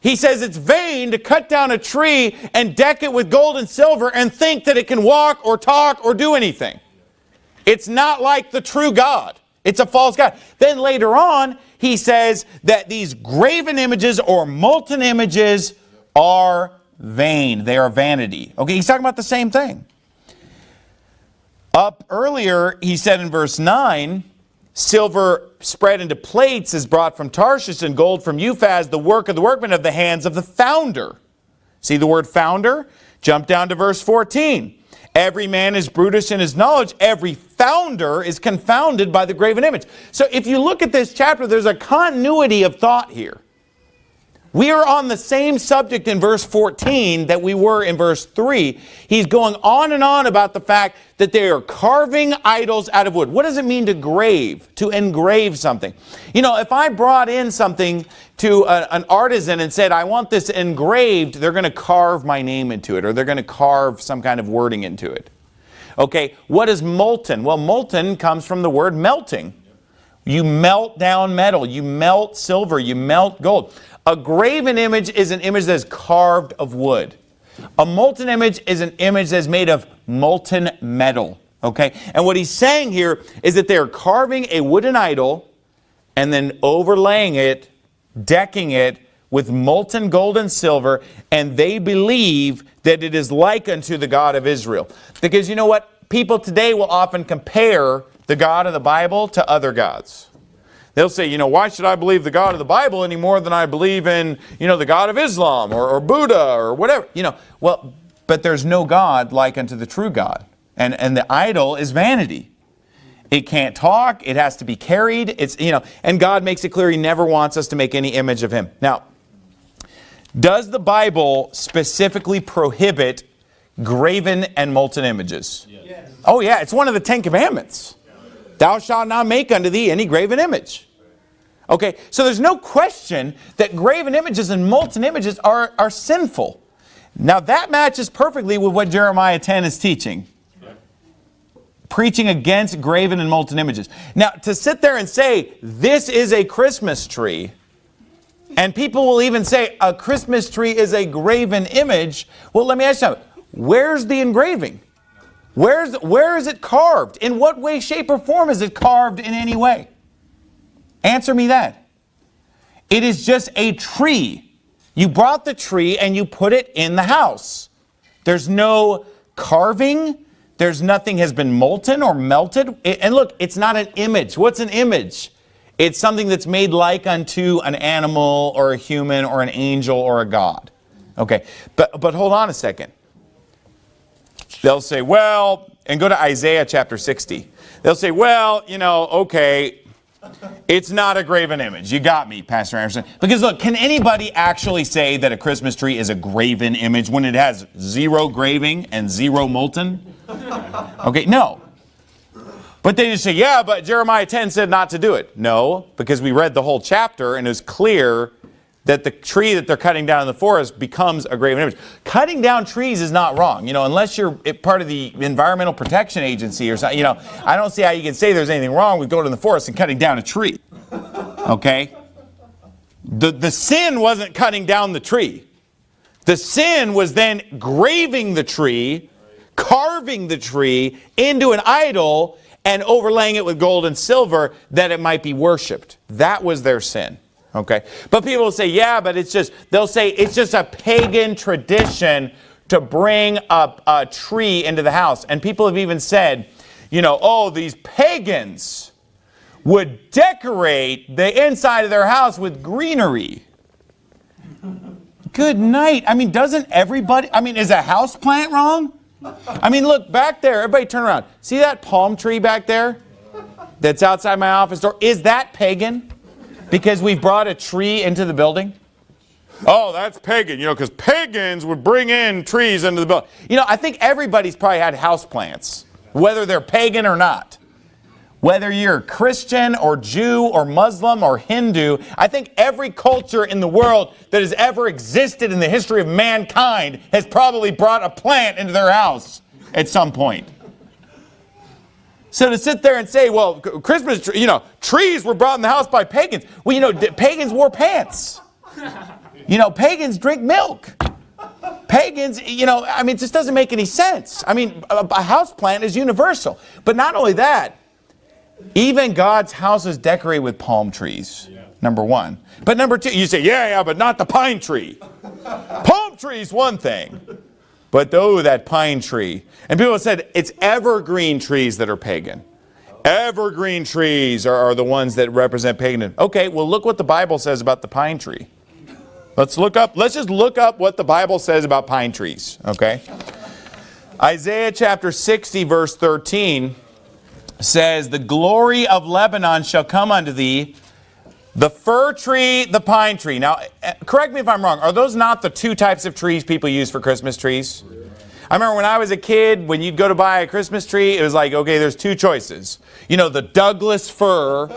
He says it's vain to cut down a tree and deck it with gold and silver and think that it can walk or talk or do anything. It's not like the true God. It's a false God. Then later on, he says that these graven images or molten images are vain. They are vanity. Okay, he's talking about the same thing. Up earlier, he said in verse 9, silver spread into plates is brought from Tarshish and gold from Uphaz, the work of the workmen of the hands of the founder. See the word founder? Jump down to verse 14. Every man is brutish in his knowledge. Every founder is confounded by the graven image. So if you look at this chapter, there's a continuity of thought here. We are on the same subject in verse 14 that we were in verse 3. He's going on and on about the fact that they are carving idols out of wood. What does it mean to grave, to engrave something? You know, if I brought in something to a, an artisan and said, I want this engraved, they're going to carve my name into it or they're going to carve some kind of wording into it. Okay, what is molten? Well, molten comes from the word melting. You melt down metal, you melt silver, you melt gold. A graven image is an image that is carved of wood. A molten image is an image that's made of molten metal. Okay? And what he's saying here is that they're carving a wooden idol and then overlaying it, decking it with molten gold and silver, and they believe that it is like unto the God of Israel. Because you know what? People today will often compare the God of the Bible to other gods. They'll say, you know, why should I believe the God of the Bible any more than I believe in, you know, the God of Islam or, or Buddha or whatever? You know, well, but there's no God like unto the true God. And, and the idol is vanity. It can't talk. It has to be carried. It's, you know, and God makes it clear he never wants us to make any image of him. Now, does the Bible specifically prohibit graven and molten images? Yes. Oh yeah, it's one of the Ten Commandments. Thou shalt not make unto thee any graven image. Okay, so there's no question that graven images and molten images are, are sinful. Now that matches perfectly with what Jeremiah 10 is teaching. Preaching against graven and molten images. Now to sit there and say, this is a Christmas tree, and people will even say a Christmas tree is a graven image. Well, let me ask you. Where's the engraving? Where's, where is it carved? In what way, shape, or form is it carved in any way? Answer me that. It is just a tree. You brought the tree and you put it in the house. There's no carving. There's nothing has been molten or melted. And look, it's not an image. What's an image? It's something that's made like unto an animal or a human or an angel or a god. Okay, but, but hold on a second. They'll say, well, and go to Isaiah chapter 60. They'll say, well, you know, okay, it's not a graven image. You got me, Pastor Anderson. Because look, can anybody actually say that a Christmas tree is a graven image when it has zero graving and zero molten? Okay, no. But they just say, yeah, but Jeremiah 10 said not to do it. No, because we read the whole chapter and it was clear that the tree that they're cutting down in the forest becomes a graven image. Cutting down trees is not wrong, you know, unless you're part of the Environmental Protection Agency or something, you know, I don't see how you can say there's anything wrong with going to the forest and cutting down a tree, okay? The, the sin wasn't cutting down the tree. The sin was then graving the tree, carving the tree into an idol and overlaying it with gold and silver that it might be worshipped. That was their sin. Okay. But people will say, yeah, but it's just, they'll say it's just a pagan tradition to bring up a tree into the house. And people have even said, you know, oh, these pagans would decorate the inside of their house with greenery. Good night. I mean, doesn't everybody, I mean, is a house plant wrong? I mean, look back there. Everybody turn around. See that palm tree back there that's outside my office door? Is that pagan? Because we've brought a tree into the building? Oh, that's pagan, you know, because pagans would bring in trees into the building. You know, I think everybody's probably had houseplants, whether they're pagan or not. Whether you're Christian or Jew or Muslim or Hindu, I think every culture in the world that has ever existed in the history of mankind has probably brought a plant into their house at some point. So to sit there and say, well, Christmas, you know, trees were brought in the house by pagans. Well, you know, pagans wore pants. You know, pagans drink milk. Pagans, you know, I mean, it just doesn't make any sense. I mean, a, a house plant is universal. But not only that, Even God's house is decorated with palm trees. Number one. But number two, you say, yeah, yeah, but not the pine tree. palm tree is one thing. But oh, that pine tree. And people said it's evergreen trees that are pagan. Evergreen trees are, are the ones that represent paganism. Okay, well look what the Bible says about the pine tree. Let's look up, let's just look up what the Bible says about pine trees, okay? Isaiah chapter 60 verse 13 says, The glory of Lebanon shall come unto thee, the fir tree, the pine tree. Now, eh, correct me if I'm wrong. Are those not the two types of trees people use for Christmas trees? I remember when I was a kid, when you'd go to buy a Christmas tree, it was like, okay, there's two choices. You know, the Douglas fir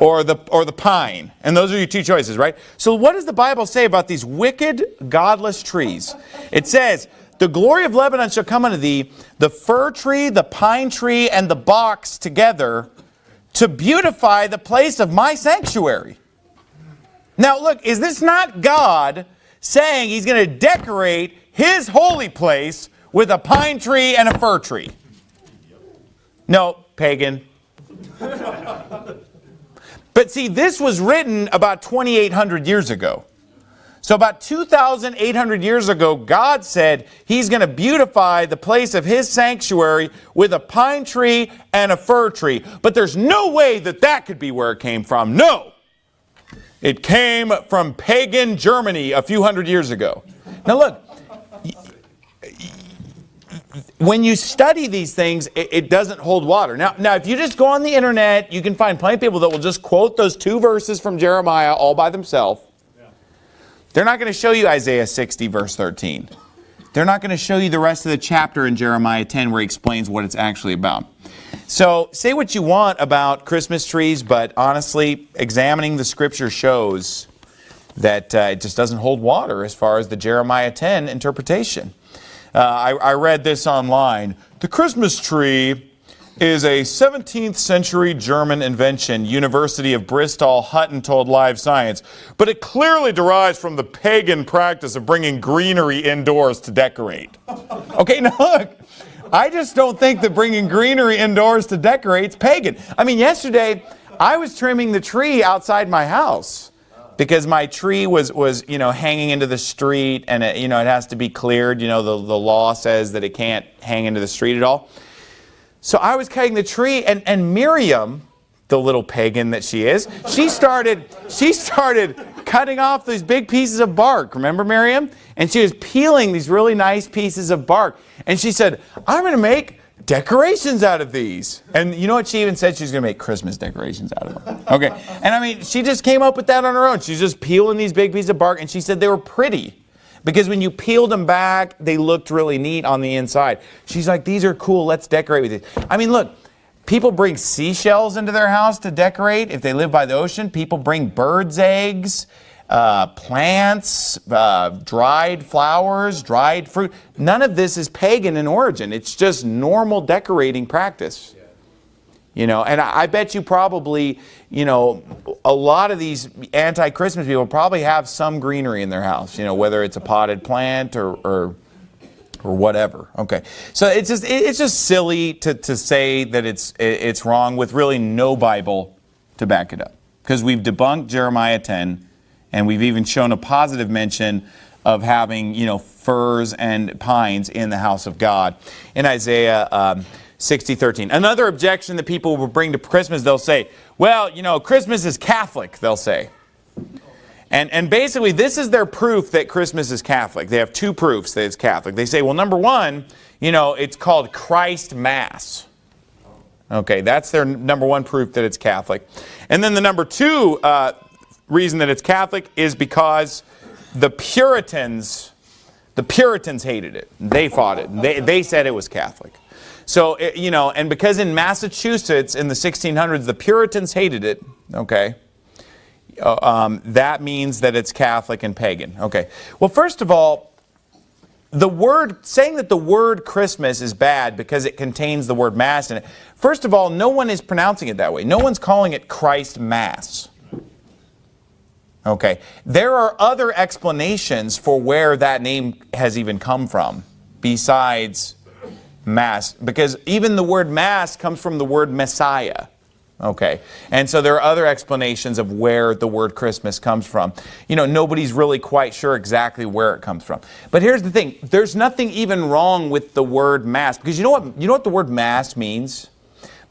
or the, or the pine. And those are your two choices, right? So what does the Bible say about these wicked, godless trees? It says, the glory of Lebanon shall come unto thee, the fir tree, the pine tree, and the box together to beautify the place of my sanctuary. Now look, is this not God saying he's going to decorate his holy place with a pine tree and a fir tree? No, pagan. but see, this was written about 2,800 years ago. So about 2,800 years ago, God said He's going to beautify the place of His sanctuary with a pine tree and a fir tree. But there's no way that that could be where it came from. No! It came from pagan Germany a few hundred years ago. Now look, when you study these things, it, it, doesn't hold water. Now, now, if you just go on the internet, you can find plenty of people that will just quote those two verses from Jeremiah all by themselves they're not going to show you Isaiah 60 verse 13. They're not going to show you the rest of the chapter in Jeremiah 10 where he explains what it's actually about. So say what you want about Christmas trees, but honestly, examining the scripture shows that uh, it just doesn't hold water as far as the Jeremiah 10 interpretation. Uh, I, I read this online. The Christmas tree is a 17th century German invention, University of Bristol Hutton told Live Science, but it clearly derives from the pagan practice of bringing greenery indoors to decorate. Okay, now look, I just don't think that bringing greenery indoors to decorate is pagan. I mean, yesterday I was trimming the tree outside my house because my tree was, was you know, hanging into the street and, it, you know, it has to be cleared. You know, the, the law says that it can't hang into the street at all. So I was cutting the tree and, and Miriam, the little pagan that she is, she started, she started cutting off these big pieces of bark. Remember Miriam? And she was peeling these really nice pieces of bark. And she said, I'm going to make decorations out of these. And you know what she even said? She's going to make Christmas decorations out of them. Okay. And I mean, she just came up with that on her own. She's just peeling these big pieces of bark and she said they were pretty. Because when you peeled them back, they looked really neat on the inside. She's like, these are cool, let's decorate with these. I mean, look, people bring seashells into their house to decorate. If they live by the ocean, people bring birds' eggs, uh, plants, uh, dried flowers, dried fruit. None of this is pagan in origin. It's just normal decorating practice. You know, and I, bet you probably, you know, a lot of these anti-Christmas people probably have some greenery in their house, you know, whether it's a potted plant or, or, or whatever. Okay. So it's just, it's just silly to, to say that it's, it's wrong with really no Bible to back it up. Because we've debunked Jeremiah 10 and we've even shown a positive mention of having, you know, firs and pines in the house of God. In Isaiah um, 60, 13. Another objection that people will bring to Christmas, they'll say, well, you know, Christmas is Catholic, they'll say. And, and basically, this is their proof that Christmas is Catholic. They have two proofs that it's Catholic. They say, well, number one, you know, it's called Christ Mass. Okay, that's their number one proof that it's Catholic. And then the number two uh, reason that it's Catholic is because the Puritans, the Puritans hated it. They fought it. They, they said it was Catholic. So, it, you know, and because in Massachusetts in the 1600s, the Puritans hated it, okay, uh, um, that means that it's Catholic and pagan. Okay. Well, first of all, the word, saying that the word Christmas is bad because it contains the word Mass in it, first of all, no one is pronouncing it that way. No one's calling it Christ Mass. Okay. There are other explanations for where that name has even come from besides mass because even the word mass comes from the word Messiah. Okay, and so there are other explanations of where the word Christmas comes from. You know, nobody's really quite sure exactly where it comes from. But here's the thing: there's nothing even wrong with the word mass because you know what you know what the word mass means.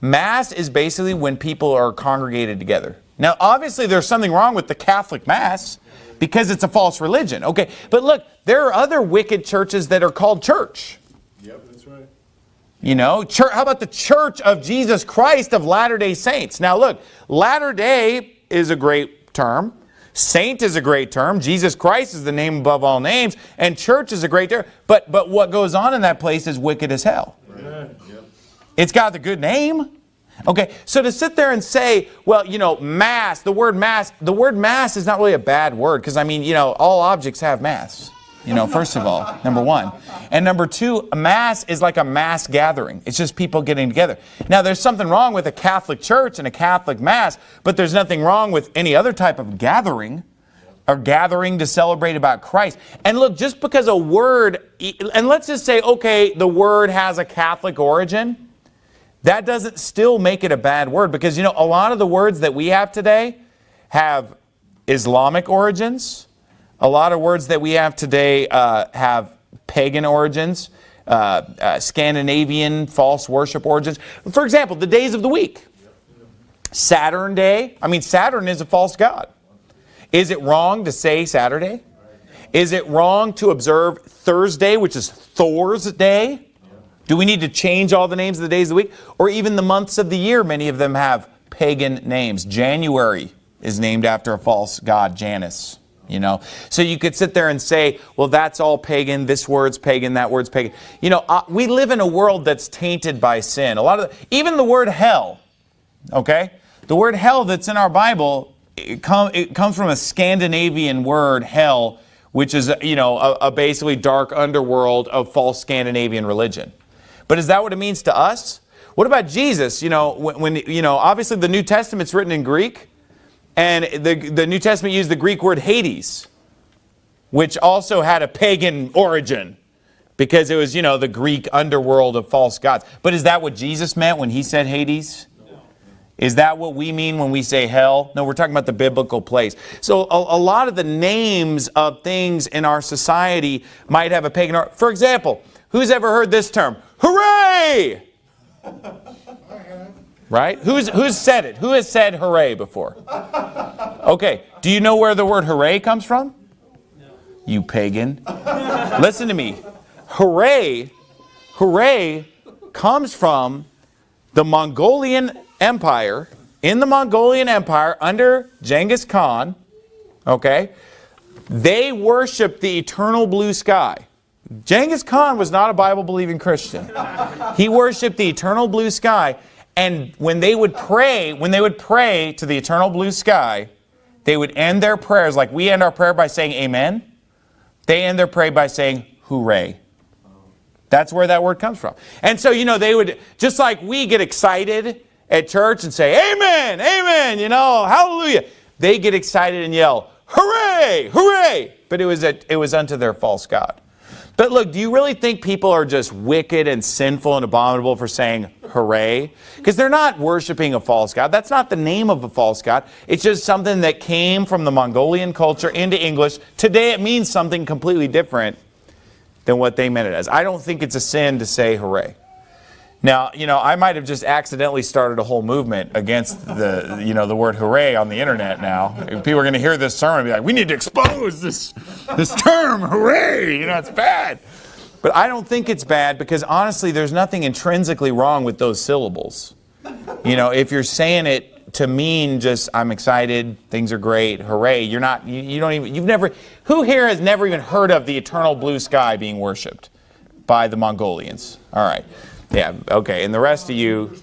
Mass is basically when people are congregated together. Now, obviously, there's something wrong with the Catholic Mass because it's a false religion. Okay, but look, there are other wicked churches that are called church. Yep. You know, church, how about the Church of Jesus Christ of Latter-day Saints? Now look, Latter-day is a great term. Saint is a great term. Jesus Christ is the name above all names. And church is a great term. But, but what goes on in that place is wicked as hell. Right. Yep. It's got the good name. Okay, so to sit there and say, well, you know, mass, the word mass, the word mass is not really a bad word because, I mean, you know, all objects have mass. You know, first of all, number one. And number two, a mass is like a mass gathering. It's just people getting together. Now, there's something wrong with a Catholic church and a Catholic mass, but there's nothing wrong with any other type of gathering or gathering to celebrate about Christ. And look, just because a word, and let's just say, okay, the word has a Catholic origin, that doesn't still make it a bad word because, you know, a lot of the words that we have today have Islamic origins. A lot of words that we have today uh, have pagan origins, uh, uh, Scandinavian false worship origins. For example, the days of the week. Saturn Day. I mean, Saturn is a false god. Is it wrong to say Saturday? Is it wrong to observe Thursday, which is Thor's day? Do we need to change all the names of the days of the week? Or even the months of the year, many of them have pagan names. January is named after a false god, Janus. You know, so you could sit there and say, well, that's all pagan. This word's pagan. That word's pagan. You know, uh, we live in a world that's tainted by sin. A lot of, the, even the word hell, okay? The word hell that's in our Bible, it, com, it comes from a Scandinavian word, hell, which is, you know, a, a basically dark underworld of false Scandinavian religion. But is that what it means to us? What about Jesus? You know, when, when you know, obviously the New Testament's written in Greek, and the, the New Testament used the Greek word Hades, which also had a pagan origin because it was, you know, the Greek underworld of false gods. But is that what Jesus meant when he said Hades? Is that what we mean when we say hell? No, we're talking about the biblical place. So a, a, lot of the names of things in our society might have a pagan. For example, who's ever heard this term? Hooray! Right? Who's, who's said it? Who has said hooray before? Okay, do you know where the word hooray comes from? You pagan. Listen to me. Hooray, hooray comes from the Mongolian Empire, in the Mongolian Empire under Genghis Khan, okay, they worshiped the eternal blue sky. Genghis Khan was not a Bible-believing Christian. He worshiped the eternal blue sky. And when they would pray, when they would pray to the eternal blue sky, they would end their prayers like we end our prayer by saying amen. They end their prayer by saying hooray. That's where that word comes from. And so, you know, they would, just like we get excited at church and say, amen, amen, you know, hallelujah. They get excited and yell, hooray, hooray. But it was, a, it was unto their false God. But look, do you really think people are just wicked and sinful and abominable for saying hooray? Because they're not worshiping a false god. That's not the name of a false god. It's just something that came from the Mongolian culture into English. Today it means something completely different than what they meant it as. I don't think it's a sin to say hooray. Now, you know, I might have just accidentally started a whole movement against the, you know, the word hooray on the internet now. People are going to hear this sermon and be like, we need to expose this, this term, hooray, you know, it's bad. But I don't think it's bad because honestly, there's nothing intrinsically wrong with those syllables. You know, if you're saying it to mean just, I'm excited, things are great, hooray, you're not, you, you don't even, you've never, who here has never even heard of the eternal blue sky being worshiped by the Mongolians? All right. Yeah, okay. And the rest of you,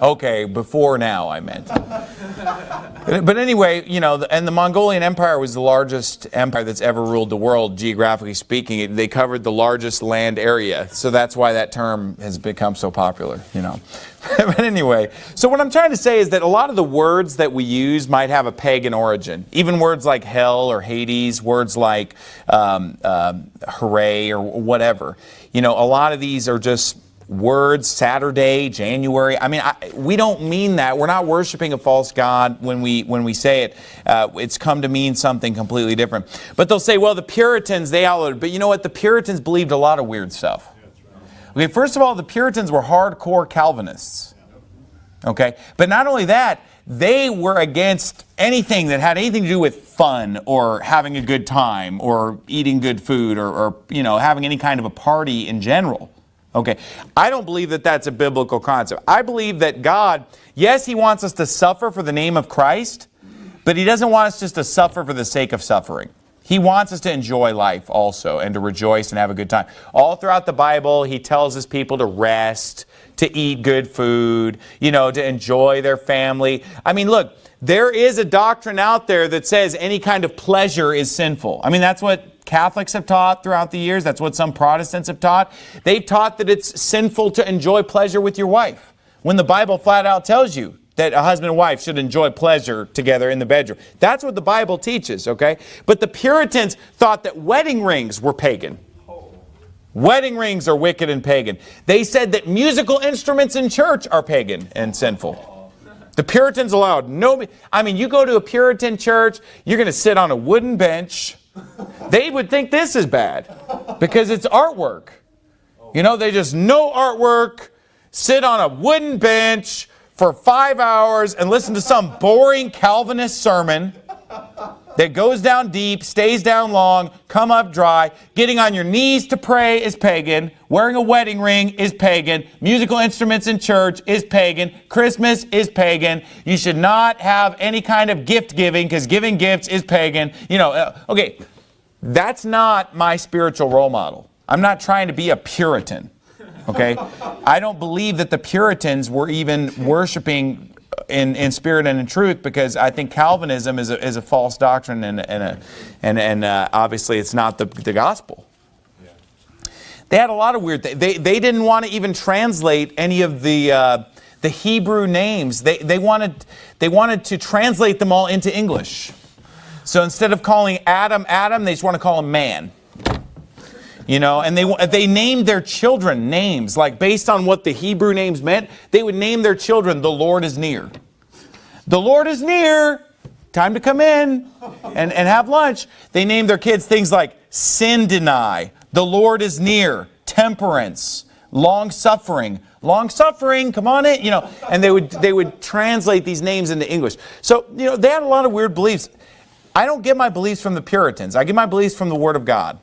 okay, before now I meant. But anyway, you know, and the Mongolian Empire was the largest empire that's ever ruled the world, geographically speaking. They covered the largest land area. So that's why that term has become so popular, you know. but anyway, so what I'm trying to say is that a lot of the words that we use might have a pagan origin. Even words like hell or Hades, words like um, um, hooray or whatever. You know, a lot of these are just words, Saturday, January. I mean, I, we don't mean that. We're not worshiping a false god when we when we say it. Uh, it's come to mean something completely different. But they'll say, well, the Puritans they it. But you know what? The Puritans believed a lot of weird stuff. Okay, first of all, the Puritans were hardcore Calvinists. Okay, but not only that, they were against anything that had anything to do with fun or having a good time or eating good food or, or, you know having any kind of a party in general. Okay, I don't believe that that's a biblical concept. I believe that God, yes, He wants us to suffer for the name of Christ, but He doesn't want us just to suffer for the sake of suffering. He wants us to enjoy life also and to rejoice and have a good time. All throughout the Bible, He tells His people to rest, to eat good food, you know, to enjoy their family. I mean, look, there is a doctrine out there that says any kind of pleasure is sinful. I mean, that's what Catholics have taught throughout the years. That's what some Protestants have taught. They've taught that it's sinful to enjoy pleasure with your wife when the Bible flat out tells you that a husband and wife should enjoy pleasure together in the bedroom. That's what the Bible teaches, okay? But the Puritans thought that wedding rings were pagan. Wedding rings are wicked and pagan. They said that musical instruments in church are pagan and sinful. The Puritans allowed no, I mean, you go to a Puritan church, you're going to sit on a wooden bench. They would think this is bad because it's artwork. You know, they just no artwork, sit on a wooden bench, for five hours and listen to some boring Calvinist sermon that goes down deep, stays down long, come up dry. Getting on your knees to pray is pagan. Wearing a wedding ring is pagan. Musical instruments in church is pagan. Christmas is pagan. You should not have any kind of gift giving because giving gifts is pagan. You know, uh, okay, that's not my spiritual role model. I'm not trying to be a Puritan. Okay? I don't believe that the Puritans were even worshiping in, in spirit and in truth because I think Calvinism is a, is a false doctrine and, and, a, and, and uh, obviously it's not the, the gospel. They had a lot of weird things. They, they didn't want to even translate any of the, uh, the Hebrew names. They, they, wanted, they wanted to translate them all into English. So instead of calling Adam Adam, they just want to call him man. You know, and they, they named their children names, like based on what the Hebrew names meant, they would name their children, the Lord is near. The Lord is near, time to come in and, and have lunch. They named their kids things like sin deny, the Lord is near, temperance, long suffering, long suffering, come on in, you know, and they would, they would translate these names into English. So, you know, they had a lot of weird beliefs. I don't get my beliefs from the Puritans. I get my beliefs from the Word of God.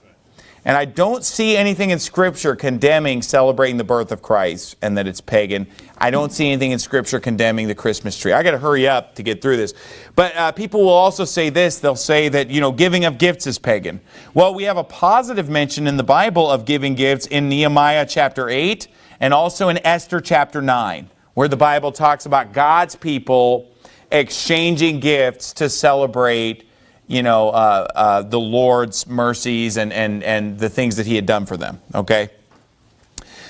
And I don't see anything in Scripture condemning celebrating the birth of Christ and that it's pagan. I don't see anything in Scripture condemning the Christmas tree. I got to hurry up to get through this. But uh, people will also say this. They'll say that, you know, giving of gifts is pagan. Well, we have a positive mention in the Bible of giving gifts in Nehemiah chapter 8 and also in Esther chapter 9, where the Bible talks about God's people exchanging gifts to celebrate you know, uh, uh, the Lord's mercies and, and, and the things that he had done for them, okay?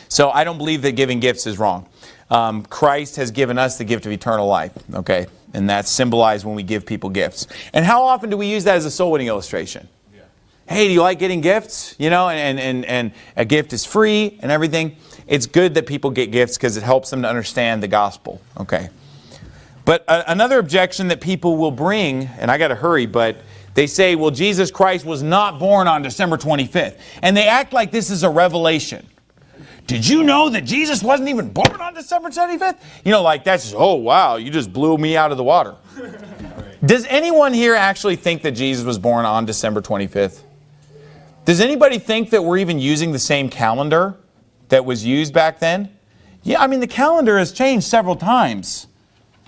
So I don't believe that giving gifts is wrong. Um, Christ has given us the gift of eternal life, okay? And that's symbolized when we give people gifts. And how often do we use that as a soul winning illustration? Yeah. Hey, do you like getting gifts? You know, and, and, and a gift is free and everything. It's good that people get gifts because it helps them to understand the gospel, okay? But uh, another objection that people will bring, and I got to hurry, but they say, well, Jesus Christ was not born on December 25th. And they act like this is a revelation. Did you know that Jesus wasn't even born on December 25th? You know, like that's just, oh, wow, you just blew me out of the water. Does anyone here actually think that Jesus was born on December 25th? Does anybody think that we're even using the same calendar that was used back then? Yeah, I mean, the calendar has changed several times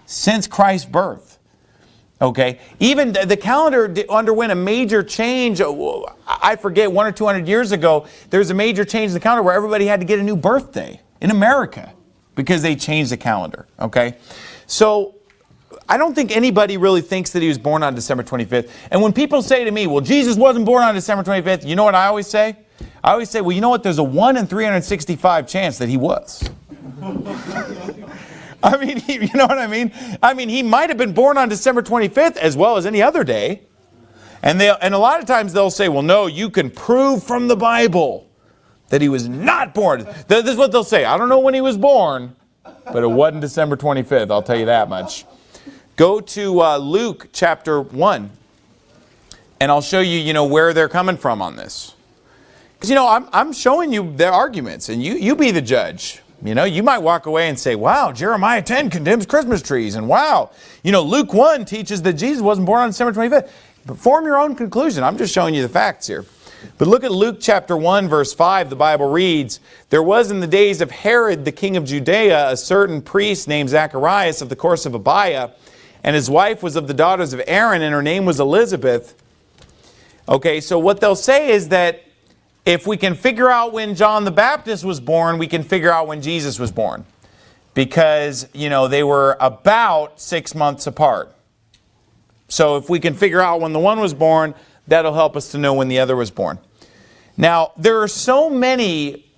since Christ's birth. Okay, even the calendar underwent a major change. Uh, I forget one or two hundred years ago. There was a major change in the calendar where everybody had to get a new birthday in America because they changed the calendar. Okay, so I don't think anybody really thinks that he was born on December 25th. And when people say to me, "Well, Jesus wasn't born on December 25th," you know what I always say? I always say, "Well, you know what? There's a one in 365 chance that he was." I mean, he, you know what I mean? I mean, he might have been born on December 25th as well as any other day. And, they, and a lot of times they'll say, well, no, you can prove from the Bible that he was not born. This is what they'll say. I don't know when he was born, but it wasn't December 25th, I'll tell you that much. Go to uh, Luke chapter 1, and I'll show you, you know, where they're coming from on this. Because, you know, I'm, I'm showing you their arguments, and you, you be the judge. You know, you might walk away and say, wow, Jeremiah 10 condemns Christmas trees, and wow, you know, Luke 1 teaches that Jesus wasn't born on December 25th. But form your own conclusion. I'm just showing you the facts here. But look at Luke chapter 1 verse 5. The Bible reads, There was in the days of Herod the king of Judea a certain priest named Zacharias of the course of Abiah, and his wife was of the daughters of Aaron, and her name was Elizabeth. Okay, so what they'll say is that if we can figure out when John the Baptist was born, we can figure out when Jesus was born. Because, you know, they were about six months apart. So if we can figure out when the one was born, that'll help us to know when the other was born. Now, there are so many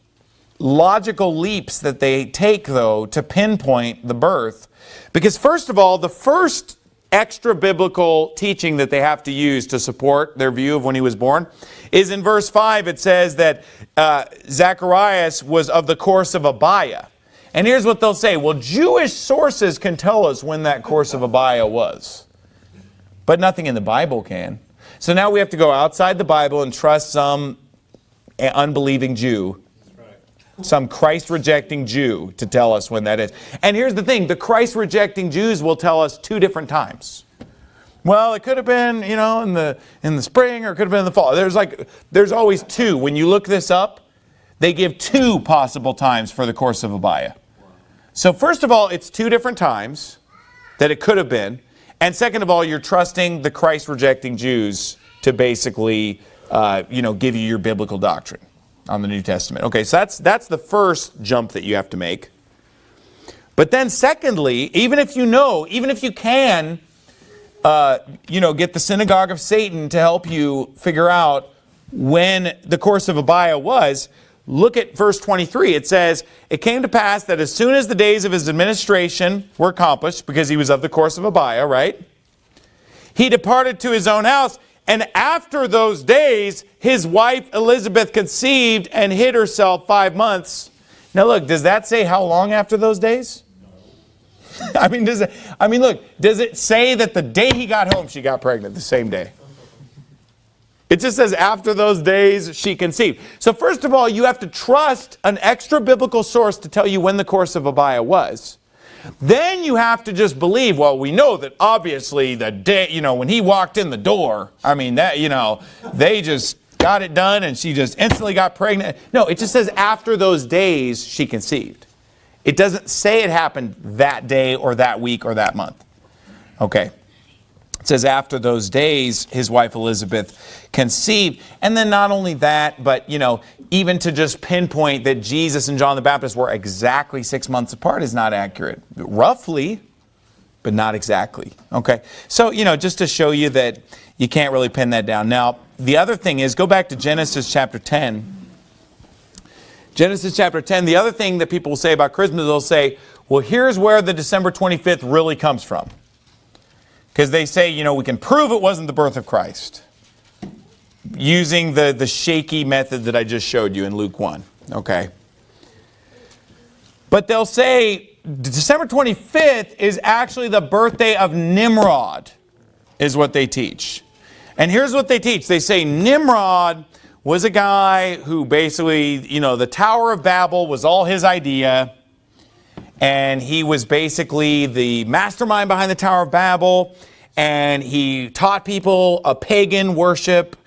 logical leaps that they take, though, to pinpoint the birth. Because, first of all, the first extra biblical teaching that they have to use to support their view of when he was born is in verse 5 it says that uh, Zacharias was of the course of Abiah. And here's what they'll say, well Jewish sources can tell us when that course of Abiah was. But nothing in the Bible can. So now we have to go outside the Bible and trust some unbelieving Jew some Christ rejecting Jew to tell us when that is. And here's the thing the Christ rejecting Jews will tell us two different times. Well, it could have been, you know, in the in the spring or it could have been in the fall. There's like there's always two. When you look this up, they give two possible times for the course of Abiah. So first of all, it's two different times that it could have been. And second of all, you're trusting the Christ rejecting Jews to basically, uh, you know, give you your biblical doctrine on the New Testament. Okay, so that's, that's the first jump that you have to make. But then secondly, even if you know, even if you can, uh, you know, get the synagogue of Satan to help you figure out when the course of Abiah was, look at verse 23. It says, It came to pass that as soon as the days of his administration were accomplished, because he was of the course of Abiah, right? He departed to his own house, and after those days, his wife Elizabeth conceived and hid herself five months. Now look, does that say how long after those days? I mean, does it, I mean, look, does it say that the day he got home, she got pregnant the same day? It just says after those days she conceived. So first of all, you have to trust an extra biblical source to tell you when the course of Abiah was. Then you have to just believe, well, we know that obviously the day, you know, when he walked in the door, I mean, that, you know, they just got it done and she just instantly got pregnant. No, it just says after those days she conceived. It doesn't say it happened that day or that week or that month. Okay. It says after those days, his wife Elizabeth conceived. And then not only that, but, you know, even to just pinpoint that Jesus and John the Baptist were exactly six months apart is not accurate. Roughly, but not exactly. Okay. So, you know, just to show you that you can't really pin that down. Now, the other thing is, go back to Genesis chapter 10. Genesis chapter 10, the other thing that people will say about Christmas, they'll say, well, here's where the December 25th really comes from. Because they say, you know, we can prove it wasn't the birth of Christ using the, the shaky method that I just showed you in Luke 1. Okay. But they'll say December 25th is actually the birthday of Nimrod, is what they teach. And here's what they teach. They say Nimrod was a guy who basically, you know, the Tower of Babel was all his idea. And he was basically the mastermind behind the Tower of Babel and he taught people a pagan worship.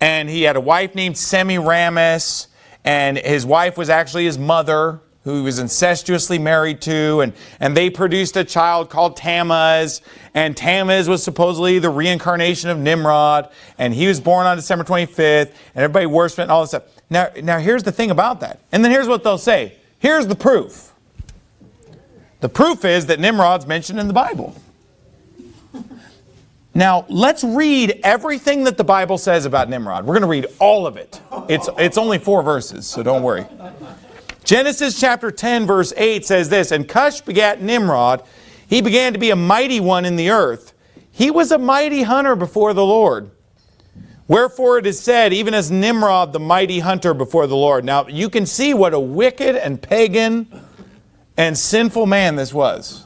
And he had a wife named Semiramis, and his wife was actually his mother, who he was incestuously married to, and, and they produced a child called Tammuz, and Tammuz was supposedly the reincarnation of Nimrod, and he was born on December 25th, and everybody worshiped and all this stuff. Now, now here's the thing about that. And then here's what they'll say. Here's the proof. The proof is that Nimrod's mentioned in the Bible. Now, let's read everything that the Bible says about Nimrod. We're going to read all of it. It's, it's only four verses, so don't worry. Genesis chapter 10, verse 8 says this And Cush begat Nimrod. He began to be a mighty one in the earth. He was a mighty hunter before the Lord. Wherefore it is said, even as Nimrod, the mighty hunter before the Lord. Now you can see what a wicked and pagan and sinful man this was.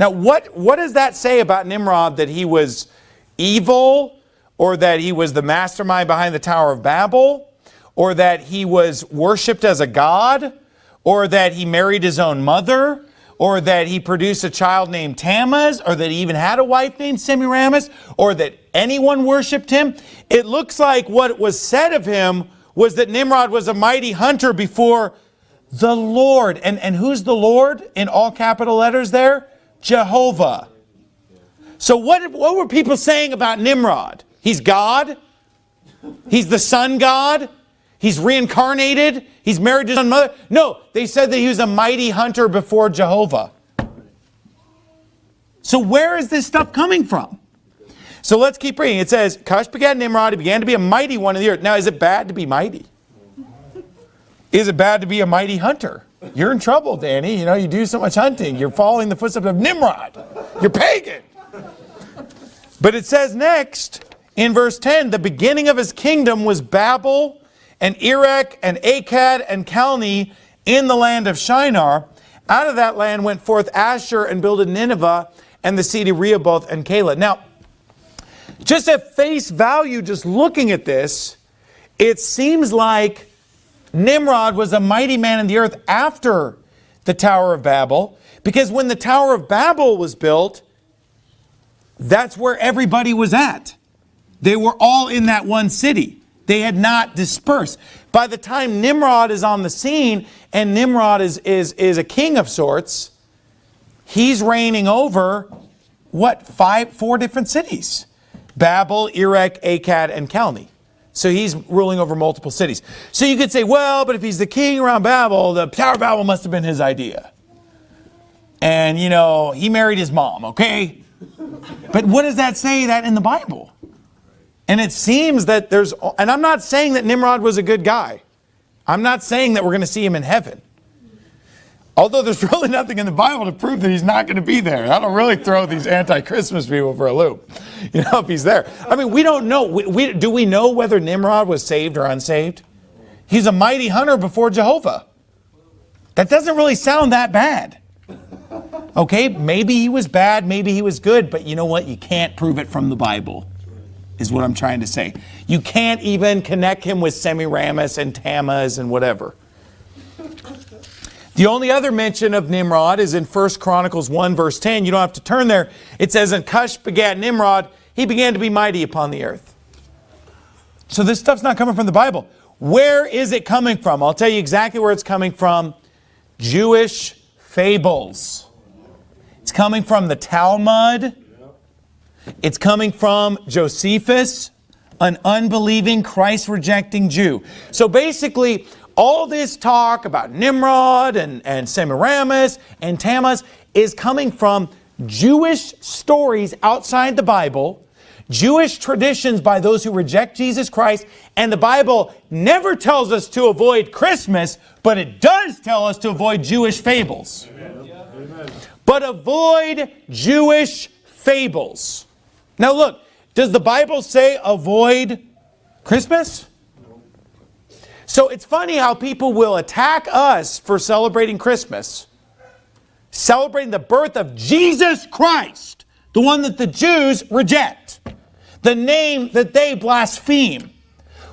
Now, what, what does that say about Nimrod that he was evil, or that he was the mastermind behind the Tower of Babel, or that he was worshiped as a god, or that he married his own mother, or that he produced a child named Tammuz, or that he even had a wife named Semiramis, or that anyone worshiped him? It looks like what was said of him was that Nimrod was a mighty hunter before the Lord. And, and who's the Lord in all capital letters there? Jehovah. So what, what were people saying about Nimrod? He's God. He's the sun god. He's reincarnated. He's married to his mother. No, they said that he was a mighty hunter before Jehovah. So where is this stuff coming from? So let's keep reading. It says, Cush begat Nimrod. He began to be a mighty one in the earth. Now, is it bad to be mighty? Is it bad to be a mighty hunter? You're in trouble, Danny. You know, you do so much hunting. You're following the footsteps of Nimrod. You're pagan. But it says next, in verse 10, the beginning of his kingdom was Babel and Erech and Akkad and Calneh in the land of Shinar. Out of that land went forth Asshur and builded Nineveh and the city Rehoboth and Calah. Now, just at face value, just looking at this, it seems like Nimrod was a mighty man in the earth after the Tower of Babel, because when the Tower of Babel was built, that's where everybody was at. They were all in that one city. They had not dispersed. By the time Nimrod is on the scene, and Nimrod is, is, is a king of sorts, he's reigning over, what, five, four different cities. Babel, Erech, Akkad, and Calneh. So he's ruling over multiple cities. So you could say, well, but if he's the king around Babel, the Tower of Babel must have been his idea. And, you know, he married his mom, okay? But what does that say that in the Bible? And it seems that there's, and I'm not saying that Nimrod was a good guy. I'm not saying that we're going to see him in heaven. Although there's really nothing in the Bible to prove that he's not going to be there. That'll really throw these anti-Christmas people for a loop. You know, if he's there. I mean, we don't know. We, we, do we know whether Nimrod was saved or unsaved? He's a mighty hunter before Jehovah. That doesn't really sound that bad. Okay, maybe he was bad, maybe he was good, but you know what? You can't prove it from the Bible, is what I'm trying to say. You can't even connect him with Semiramis and Tammuz and whatever. The only other mention of Nimrod is in 1 Chronicles 1 verse 10. You don't have to turn there. It says, And Cush begat Nimrod. He began to be mighty upon the earth. So this stuff's not coming from the Bible. Where is it coming from? I'll tell you exactly where it's coming from. Jewish fables. It's coming from the Talmud. It's coming from Josephus, an unbelieving, Christ-rejecting Jew. So basically, all this talk about Nimrod and, and Semiramis and Tammuz is coming from Jewish stories outside the Bible, Jewish traditions by those who reject Jesus Christ, and the Bible never tells us to avoid Christmas, but it does tell us to avoid Jewish fables. Amen. But avoid Jewish fables. Now look, does the Bible say avoid Christmas? So it's funny how people will attack us for celebrating Christmas, celebrating the birth of Jesus Christ, the one that the Jews reject, the name that they blaspheme.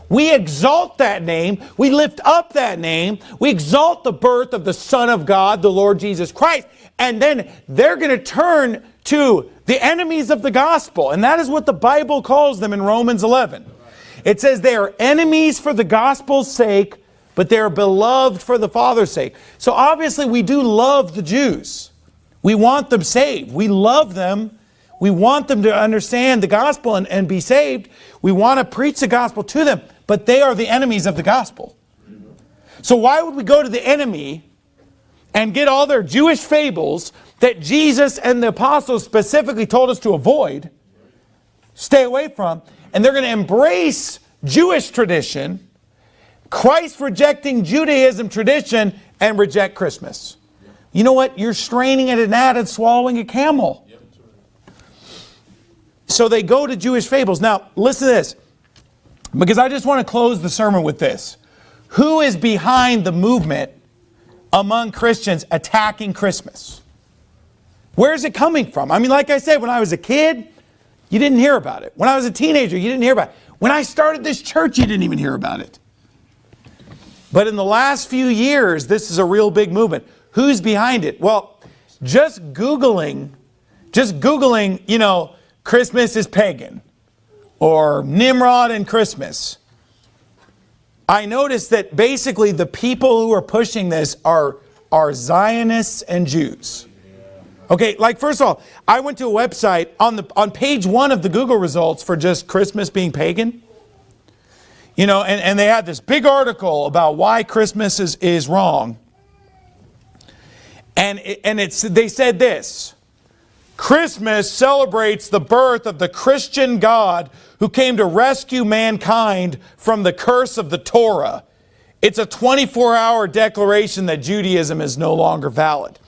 We exalt that name. We lift up that name. We exalt the birth of the Son of God, the Lord Jesus Christ. And then they're going to turn to the enemies of the gospel. And that is what the Bible calls them in Romans 11. It says they are enemies for the gospel's sake, but they are beloved for the Father's sake. So obviously we do love the Jews. We want them saved. We love them. We want them to understand the gospel and, and be saved. We want to preach the gospel to them but they are the enemies of the gospel. So why would we go to the enemy and get all their Jewish fables that Jesus and the apostles specifically told us to avoid, stay away from, and they're going to embrace Jewish tradition, Christ rejecting Judaism tradition, and reject Christmas. You know what? You're straining at an gnat and swallowing a camel. So they go to Jewish fables. Now, listen to this. Because I just want to close the sermon with this. Who is behind the movement among Christians attacking Christmas? Where is it coming from? I mean, like I said, when I was a kid, you didn't hear about it. When I was a teenager, you didn't hear about it. When I started this church, you didn't even hear about it. But in the last few years, this is a real big movement. Who's behind it? Well, just Googling, just Googling, you know, Christmas is pagan or Nimrod and Christmas. I noticed that basically the people who are pushing this are, are Zionists and Jews. Okay, like first of all, I went to a website on the on page one of the Google results for just Christmas being pagan. You know, and, and they had this big article about why Christmas is, is wrong. And, it, and it's, they said this Christmas celebrates the birth of the Christian God who came to rescue mankind from the curse of the Torah. It's a 24 hour declaration that Judaism is no longer valid.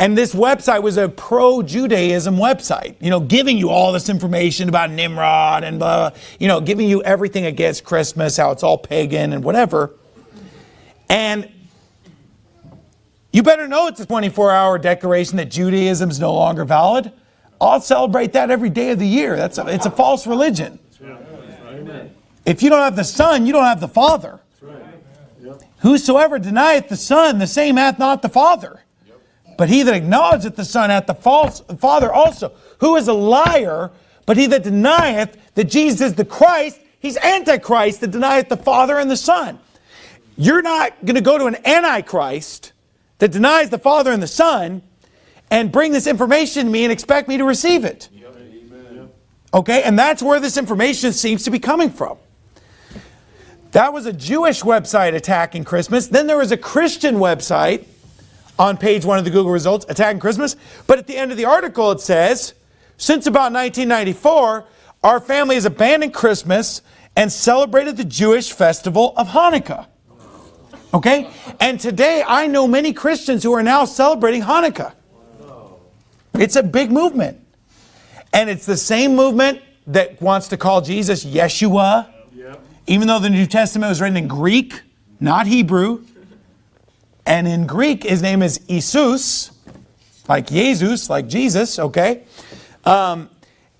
And this website was a pro Judaism website, you know, giving you all this information about Nimrod and blah, you know, giving you everything against Christmas, how it's all pagan and whatever. And you better know it's a 24 hour declaration that Judaism is no longer valid. I'll celebrate that every day of the year. That's a, it's a false religion. If you don't have the Son, you don't have the Father. Whosoever denieth the Son, the same hath not the Father. But he that acknowledgeth the Son hath the false Father also. Who is a liar, but he that denieth that Jesus is the Christ, he's Antichrist that denieth the Father and the Son. You're not going to go to an Antichrist that denies the Father and the Son and bring this information to me and expect me to receive it. Okay, and that's where this information seems to be coming from. That was a Jewish website attacking Christmas. Then there was a Christian website on page one of the Google results attacking Christmas. But at the end of the article, it says, since about 1994, our family has abandoned Christmas and celebrated the Jewish festival of Hanukkah. Okay? And today, I know many Christians who are now celebrating Hanukkah. It's a big movement. And it's the same movement that wants to call Jesus Yeshua, even though the New Testament was written in Greek, not Hebrew. And in Greek, his name is Isus, like Jesus, like Jesus, okay? Um,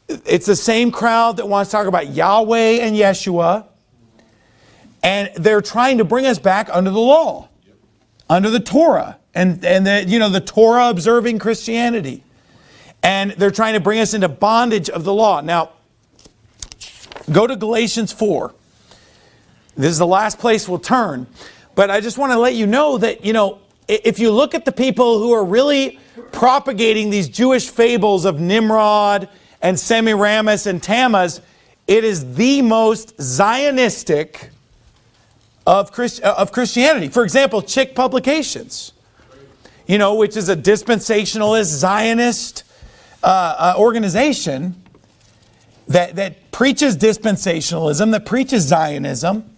it's the same crowd that wants to talk about Yahweh and Yeshua. And they're trying to bring us back under the law, under the Torah, and, and the, you know, the Torah observing Christianity. And they're trying to bring us into bondage of the law. Now, go to Galatians 4. This is the last place we'll turn. But I just want to let you know that, you know, if you look at the people who are really propagating these Jewish fables of Nimrod and Semiramis and Tammuz, it is the most Zionistic of, Christ, of Christianity. For example, Chick Publications, you know, which is a dispensationalist, Zionist uh, uh, organization that, that preaches dispensationalism, that preaches Zionism.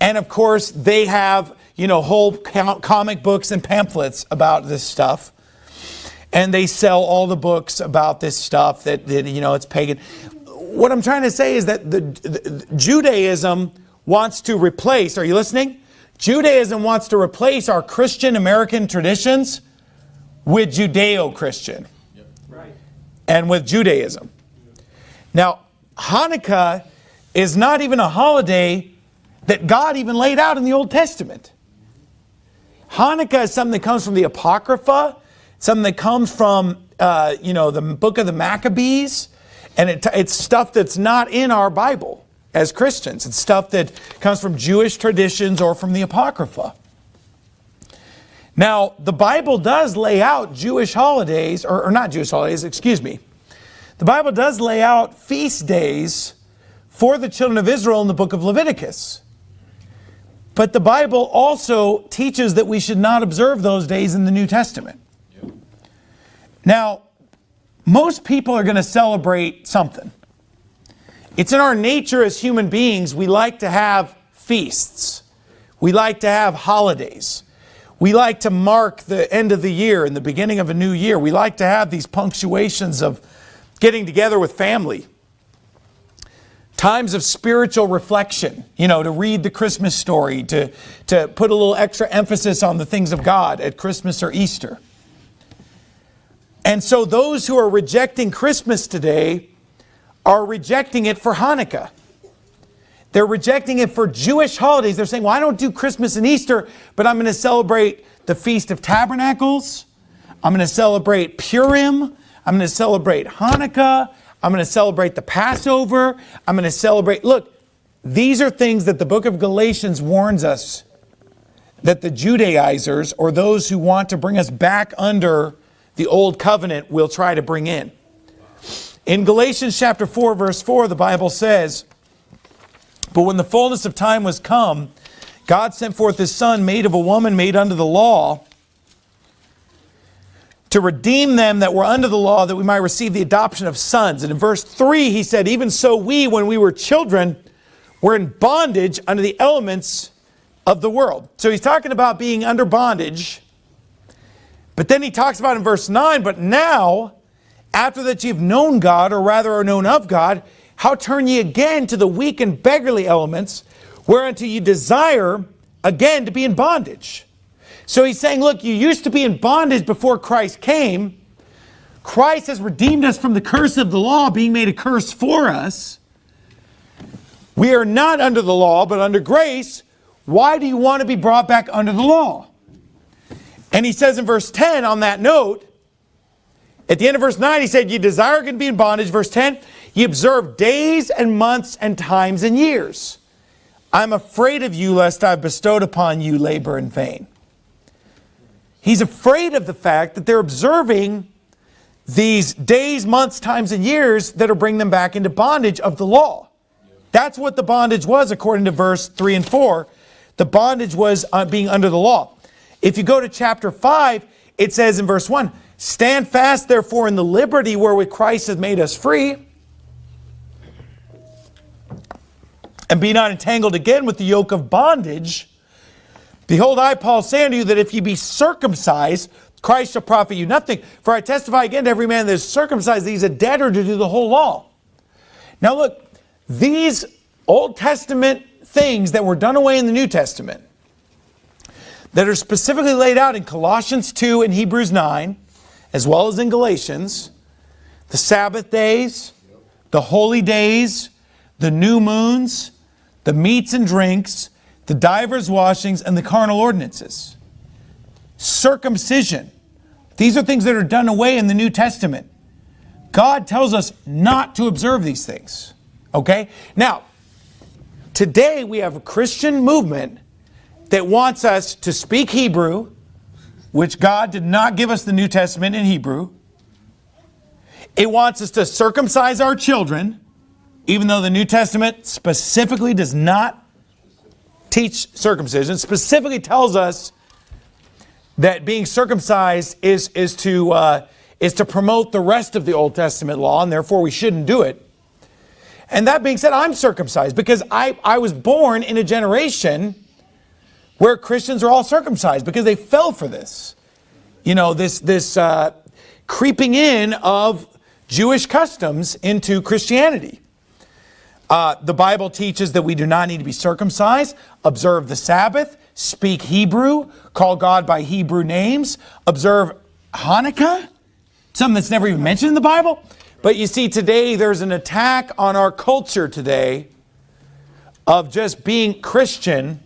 And of course, they have, you know, whole comic books and pamphlets about this stuff. And they sell all the books about this stuff that, that you know, it's pagan. What I'm trying to say is that the, the Judaism wants to replace, are you listening? Judaism wants to replace our Christian American traditions with Judeo Christian right. and with Judaism. Now, Hanukkah is not even a holiday that God even laid out in the Old Testament. Hanukkah is something that comes from the Apocrypha, something that comes from, uh, you know, the book of the Maccabees, and it, it's stuff that's not in our Bible as Christians. It's stuff that comes from Jewish traditions or from the Apocrypha. Now, the Bible does lay out Jewish holidays, or, or not Jewish holidays, excuse me. The Bible does lay out feast days for the children of Israel in the book of Leviticus. But the Bible also teaches that we should not observe those days in the New Testament. Yep. Now, most people are going to celebrate something. It's in our nature as human beings, we like to have feasts. We like to have holidays. We like to mark the end of the year and the beginning of a new year. We like to have these punctuations of getting together with family. Times of spiritual reflection, you know, to read the Christmas story, to, to put a little extra emphasis on the things of God at Christmas or Easter. And so those who are rejecting Christmas today are rejecting it for Hanukkah. They're rejecting it for Jewish holidays. They're saying, well, I don't do Christmas and Easter, but I'm going to celebrate the Feast of Tabernacles. I'm going to celebrate Purim. I'm going to celebrate Hanukkah. I'm going to celebrate the Passover. I'm going to celebrate. Look, these are things that the book of Galatians warns us that the Judaizers or those who want to bring us back under the old covenant will try to bring in. In Galatians chapter 4, verse 4, the Bible says, But when the fullness of time was come, God sent forth his Son, made of a woman made under the law, to redeem them that were under the law, that we might receive the adoption of sons. And in verse 3, he said, Even so, we, when we were children, were in bondage under the elements of the world. So he's talking about being under bondage. But then he talks about in verse 9, but now, after that you've known God, or rather are known of God, how turn ye again to the weak and beggarly elements, whereunto ye desire again to be in bondage? So he's saying, look, you used to be in bondage before Christ came. Christ has redeemed us from the curse of the law, being made a curse for us. We are not under the law, but under grace. Why do you want to be brought back under the law? And he says in verse 10, on that note, at the end of verse 9, he said, You desire to be in bondage. Verse 10, you observe days and months and times and years. I'm afraid of you, lest I've bestowed upon you labor in vain. He's afraid of the fact that they're observing these days, months, times, and years that are bringing them back into bondage of the law. That's what the bondage was, according to verse 3 and 4. The bondage was uh, being under the law. If you go to chapter 5, it says in verse 1 Stand fast, therefore, in the liberty wherewith Christ has made us free, and be not entangled again with the yoke of bondage. Behold, I, Paul, say unto you that if ye be circumcised, Christ shall profit you nothing. For I testify again to every man that is circumcised that he's a debtor to do the whole law. Now look, these Old Testament things that were done away in the New Testament, that are specifically laid out in Colossians 2 and Hebrews 9, as well as in Galatians, the Sabbath days, the holy days, the new moons, the meats and drinks, the divers washings, and the carnal ordinances. Circumcision. These are things that are done away in the New Testament. God tells us not to observe these things. Okay? Now, today we have a Christian movement that wants us to speak Hebrew, which God did not give us the New Testament in Hebrew. It wants us to circumcise our children, even though the New Testament specifically does not teach circumcision, specifically tells us that being circumcised is, is, to, uh, is to promote the rest of the Old Testament law, and therefore we shouldn't do it. And that being said, I'm circumcised because I, I was born in a generation where Christians are all circumcised because they fell for this. You know, this, this uh, creeping in of Jewish customs into Christianity. Uh, the Bible teaches that we do not need to be circumcised, observe the Sabbath, speak Hebrew, call God by Hebrew names, observe Hanukkah, something that's never even mentioned in the Bible. But you see, today there's an attack on our culture today of just being Christian,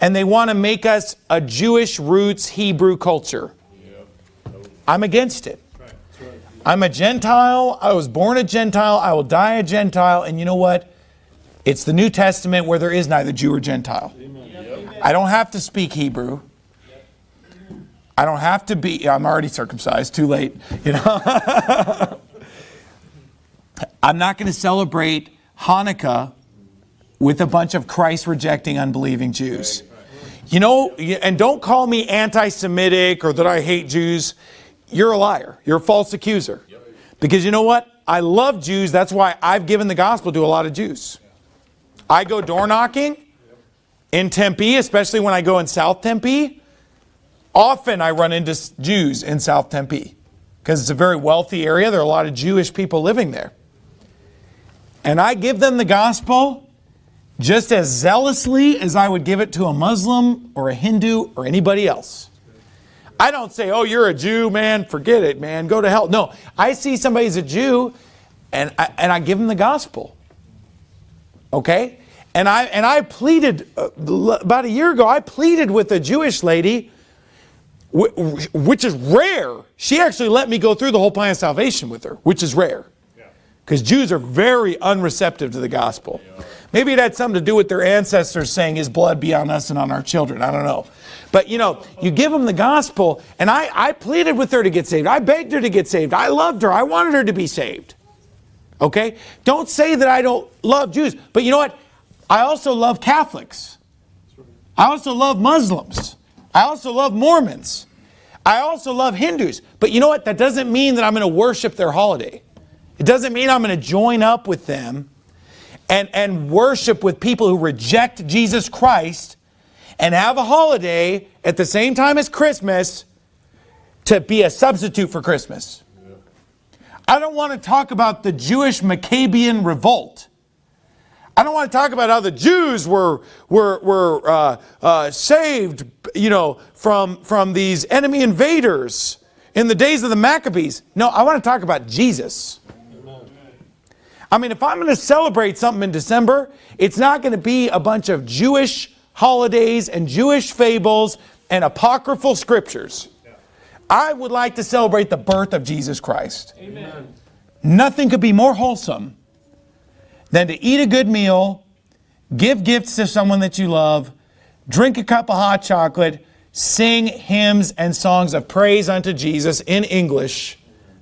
and they want to make us a Jewish roots Hebrew culture. I'm against it. I'm a Gentile. I was born a Gentile. I will die a Gentile. And you know what? It's the New Testament where there is neither Jew or Gentile. I don't have to speak Hebrew. I don't have to be, I'm already circumcised, too late. You know? I'm not going to celebrate Hanukkah with a bunch of Christ rejecting, unbelieving Jews. You know, and don't call me anti Semitic or that I hate Jews. You're a liar. You're a false accuser. Because you know what? I love Jews. That's why I've given the gospel to a lot of Jews. I go door knocking in Tempe, especially when I go in South Tempe. Often I run into Jews in South Tempe because it's a very wealthy area. There are a lot of Jewish people living there. and I give them the gospel just as zealously as I would give it to a Muslim or a Hindu or anybody else. I don't say, oh, you're a Jew, man, forget it, man, go to hell. No, I see somebody's a Jew and I, and I give them the gospel. Okay? And I, and I pleaded, uh, about a year ago, I pleaded with a Jewish lady, which is rare. She actually let me go through the whole plan of salvation with her, which is rare. Because Jews are very unreceptive to the gospel. Maybe it had something to do with their ancestors saying, His blood be on us and on our children. I don't know. But you know, you give them the gospel, and I, I pleaded with her to get saved. I begged her to get saved. I loved her. I wanted her to be saved. Okay? Don't say that I don't love Jews. But you know what? I also love Catholics. I also love Muslims. I also love Mormons. I also love Hindus. But you know what? That doesn't mean that I'm going to worship their holiday. It doesn't mean I'm going to join up with them and, and worship with people who reject Jesus Christ and have a holiday at the same time as Christmas to be a substitute for Christmas. I don't want to talk about the Jewish Maccabean revolt. I don't want to talk about how the Jews were, were, were uh, uh, saved, you know, from, from these enemy invaders in the days of the Maccabees. No, I want to talk about Jesus. I mean, if I'm going to celebrate something in December, it's not going to be a bunch of Jewish holidays and Jewish fables and apocryphal scriptures. I would like to celebrate the birth of Jesus Christ. Amen. Nothing could be more wholesome than to eat a good meal, give gifts to someone that you love, drink a cup of hot chocolate, sing hymns and songs of praise unto Jesus in English,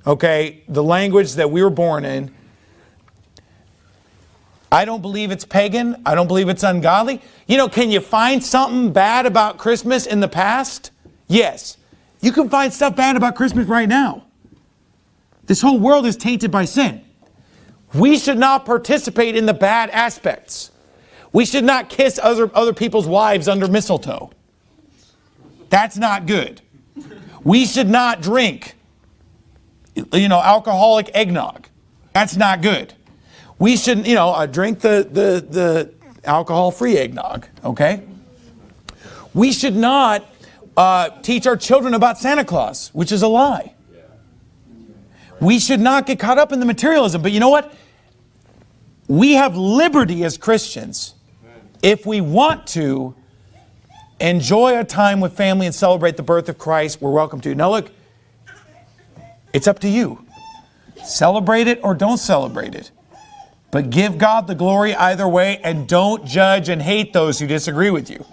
okay, the language that we were born in. I don't believe it's pagan. I don't believe it's ungodly. You know, can you find something bad about Christmas in the past? Yes. You can find stuff bad about Christmas right now. This whole world is tainted by sin. We should not participate in the bad aspects. We should not kiss other, other people's wives under mistletoe. That's not good. We should not drink, you know, alcoholic eggnog. That's not good. We should, you know, uh, drink the, the, the alcohol-free eggnog, okay? We should not uh, teach our children about Santa Claus, which is a lie. We should not get caught up in the materialism. But you know what? We have liberty as Christians if we want to enjoy a time with family and celebrate the birth of Christ, we're welcome to. Now look, it's up to you. Celebrate it or don't celebrate it. But give God the glory either way and don't judge and hate those who disagree with you.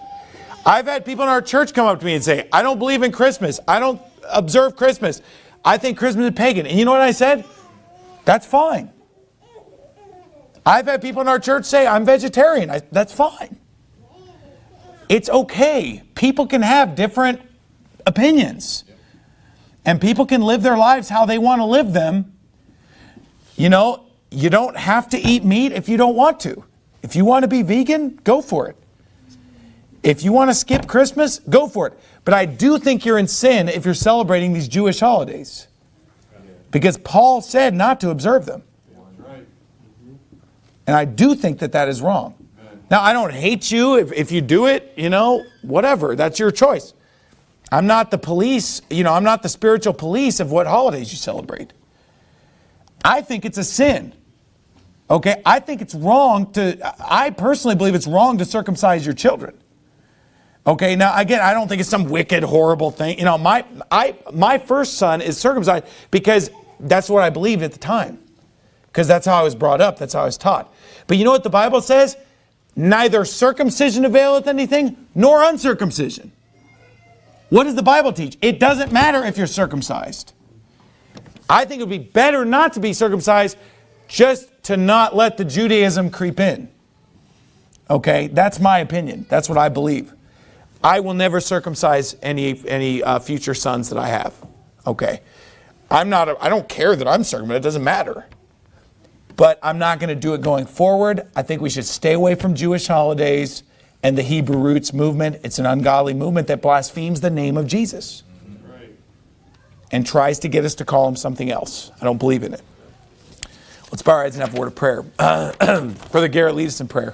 I've had people in our church come up to me and say, I don't believe in Christmas. I don't observe Christmas. I think Christmas is pagan. And you know what I said? That's fine. I've had people in our church say, I'm vegetarian. I, that's fine. It's okay. People can have different opinions. And people can live their lives how they want to live them. You know, you don't have to eat meat if you don't want to. If you want to be vegan, go for it. If you want to skip Christmas, go for it. But I do think you're in sin if you're celebrating these Jewish holidays. Because Paul said not to observe them. And I do think that that is wrong. Now, I don't hate you if, if you do it, you know, whatever. That's your choice. I'm not the police, you know, I'm not the spiritual police of what holidays you celebrate. I think it's a sin. Okay, I think it's wrong to, I personally believe it's wrong to circumcise your children. Okay, now again, I don't think it's some wicked, horrible thing. You know, my I my first son is circumcised because that's what I believed at the time. Because that's how I was brought up, that's how I was taught. But you know what the Bible says? Neither circumcision availeth anything, nor uncircumcision. What does the Bible teach? It doesn't matter if you're circumcised. I think it would be better not to be circumcised just to not let the Judaism creep in. Okay, that's my opinion. That's what I believe. I will never circumcise any, any uh, future sons that I have. Okay. I'm not, a, I don't care that I'm circumcised. It doesn't matter. But I'm not going to do it going forward. I think we should stay away from Jewish holidays and the Hebrew roots movement. It's an ungodly movement that blasphemes the name of Jesus and tries to get us to call him something else. I don't believe in it. Let's bow our heads and have a word of prayer. Brother Garrett, lead us in prayer.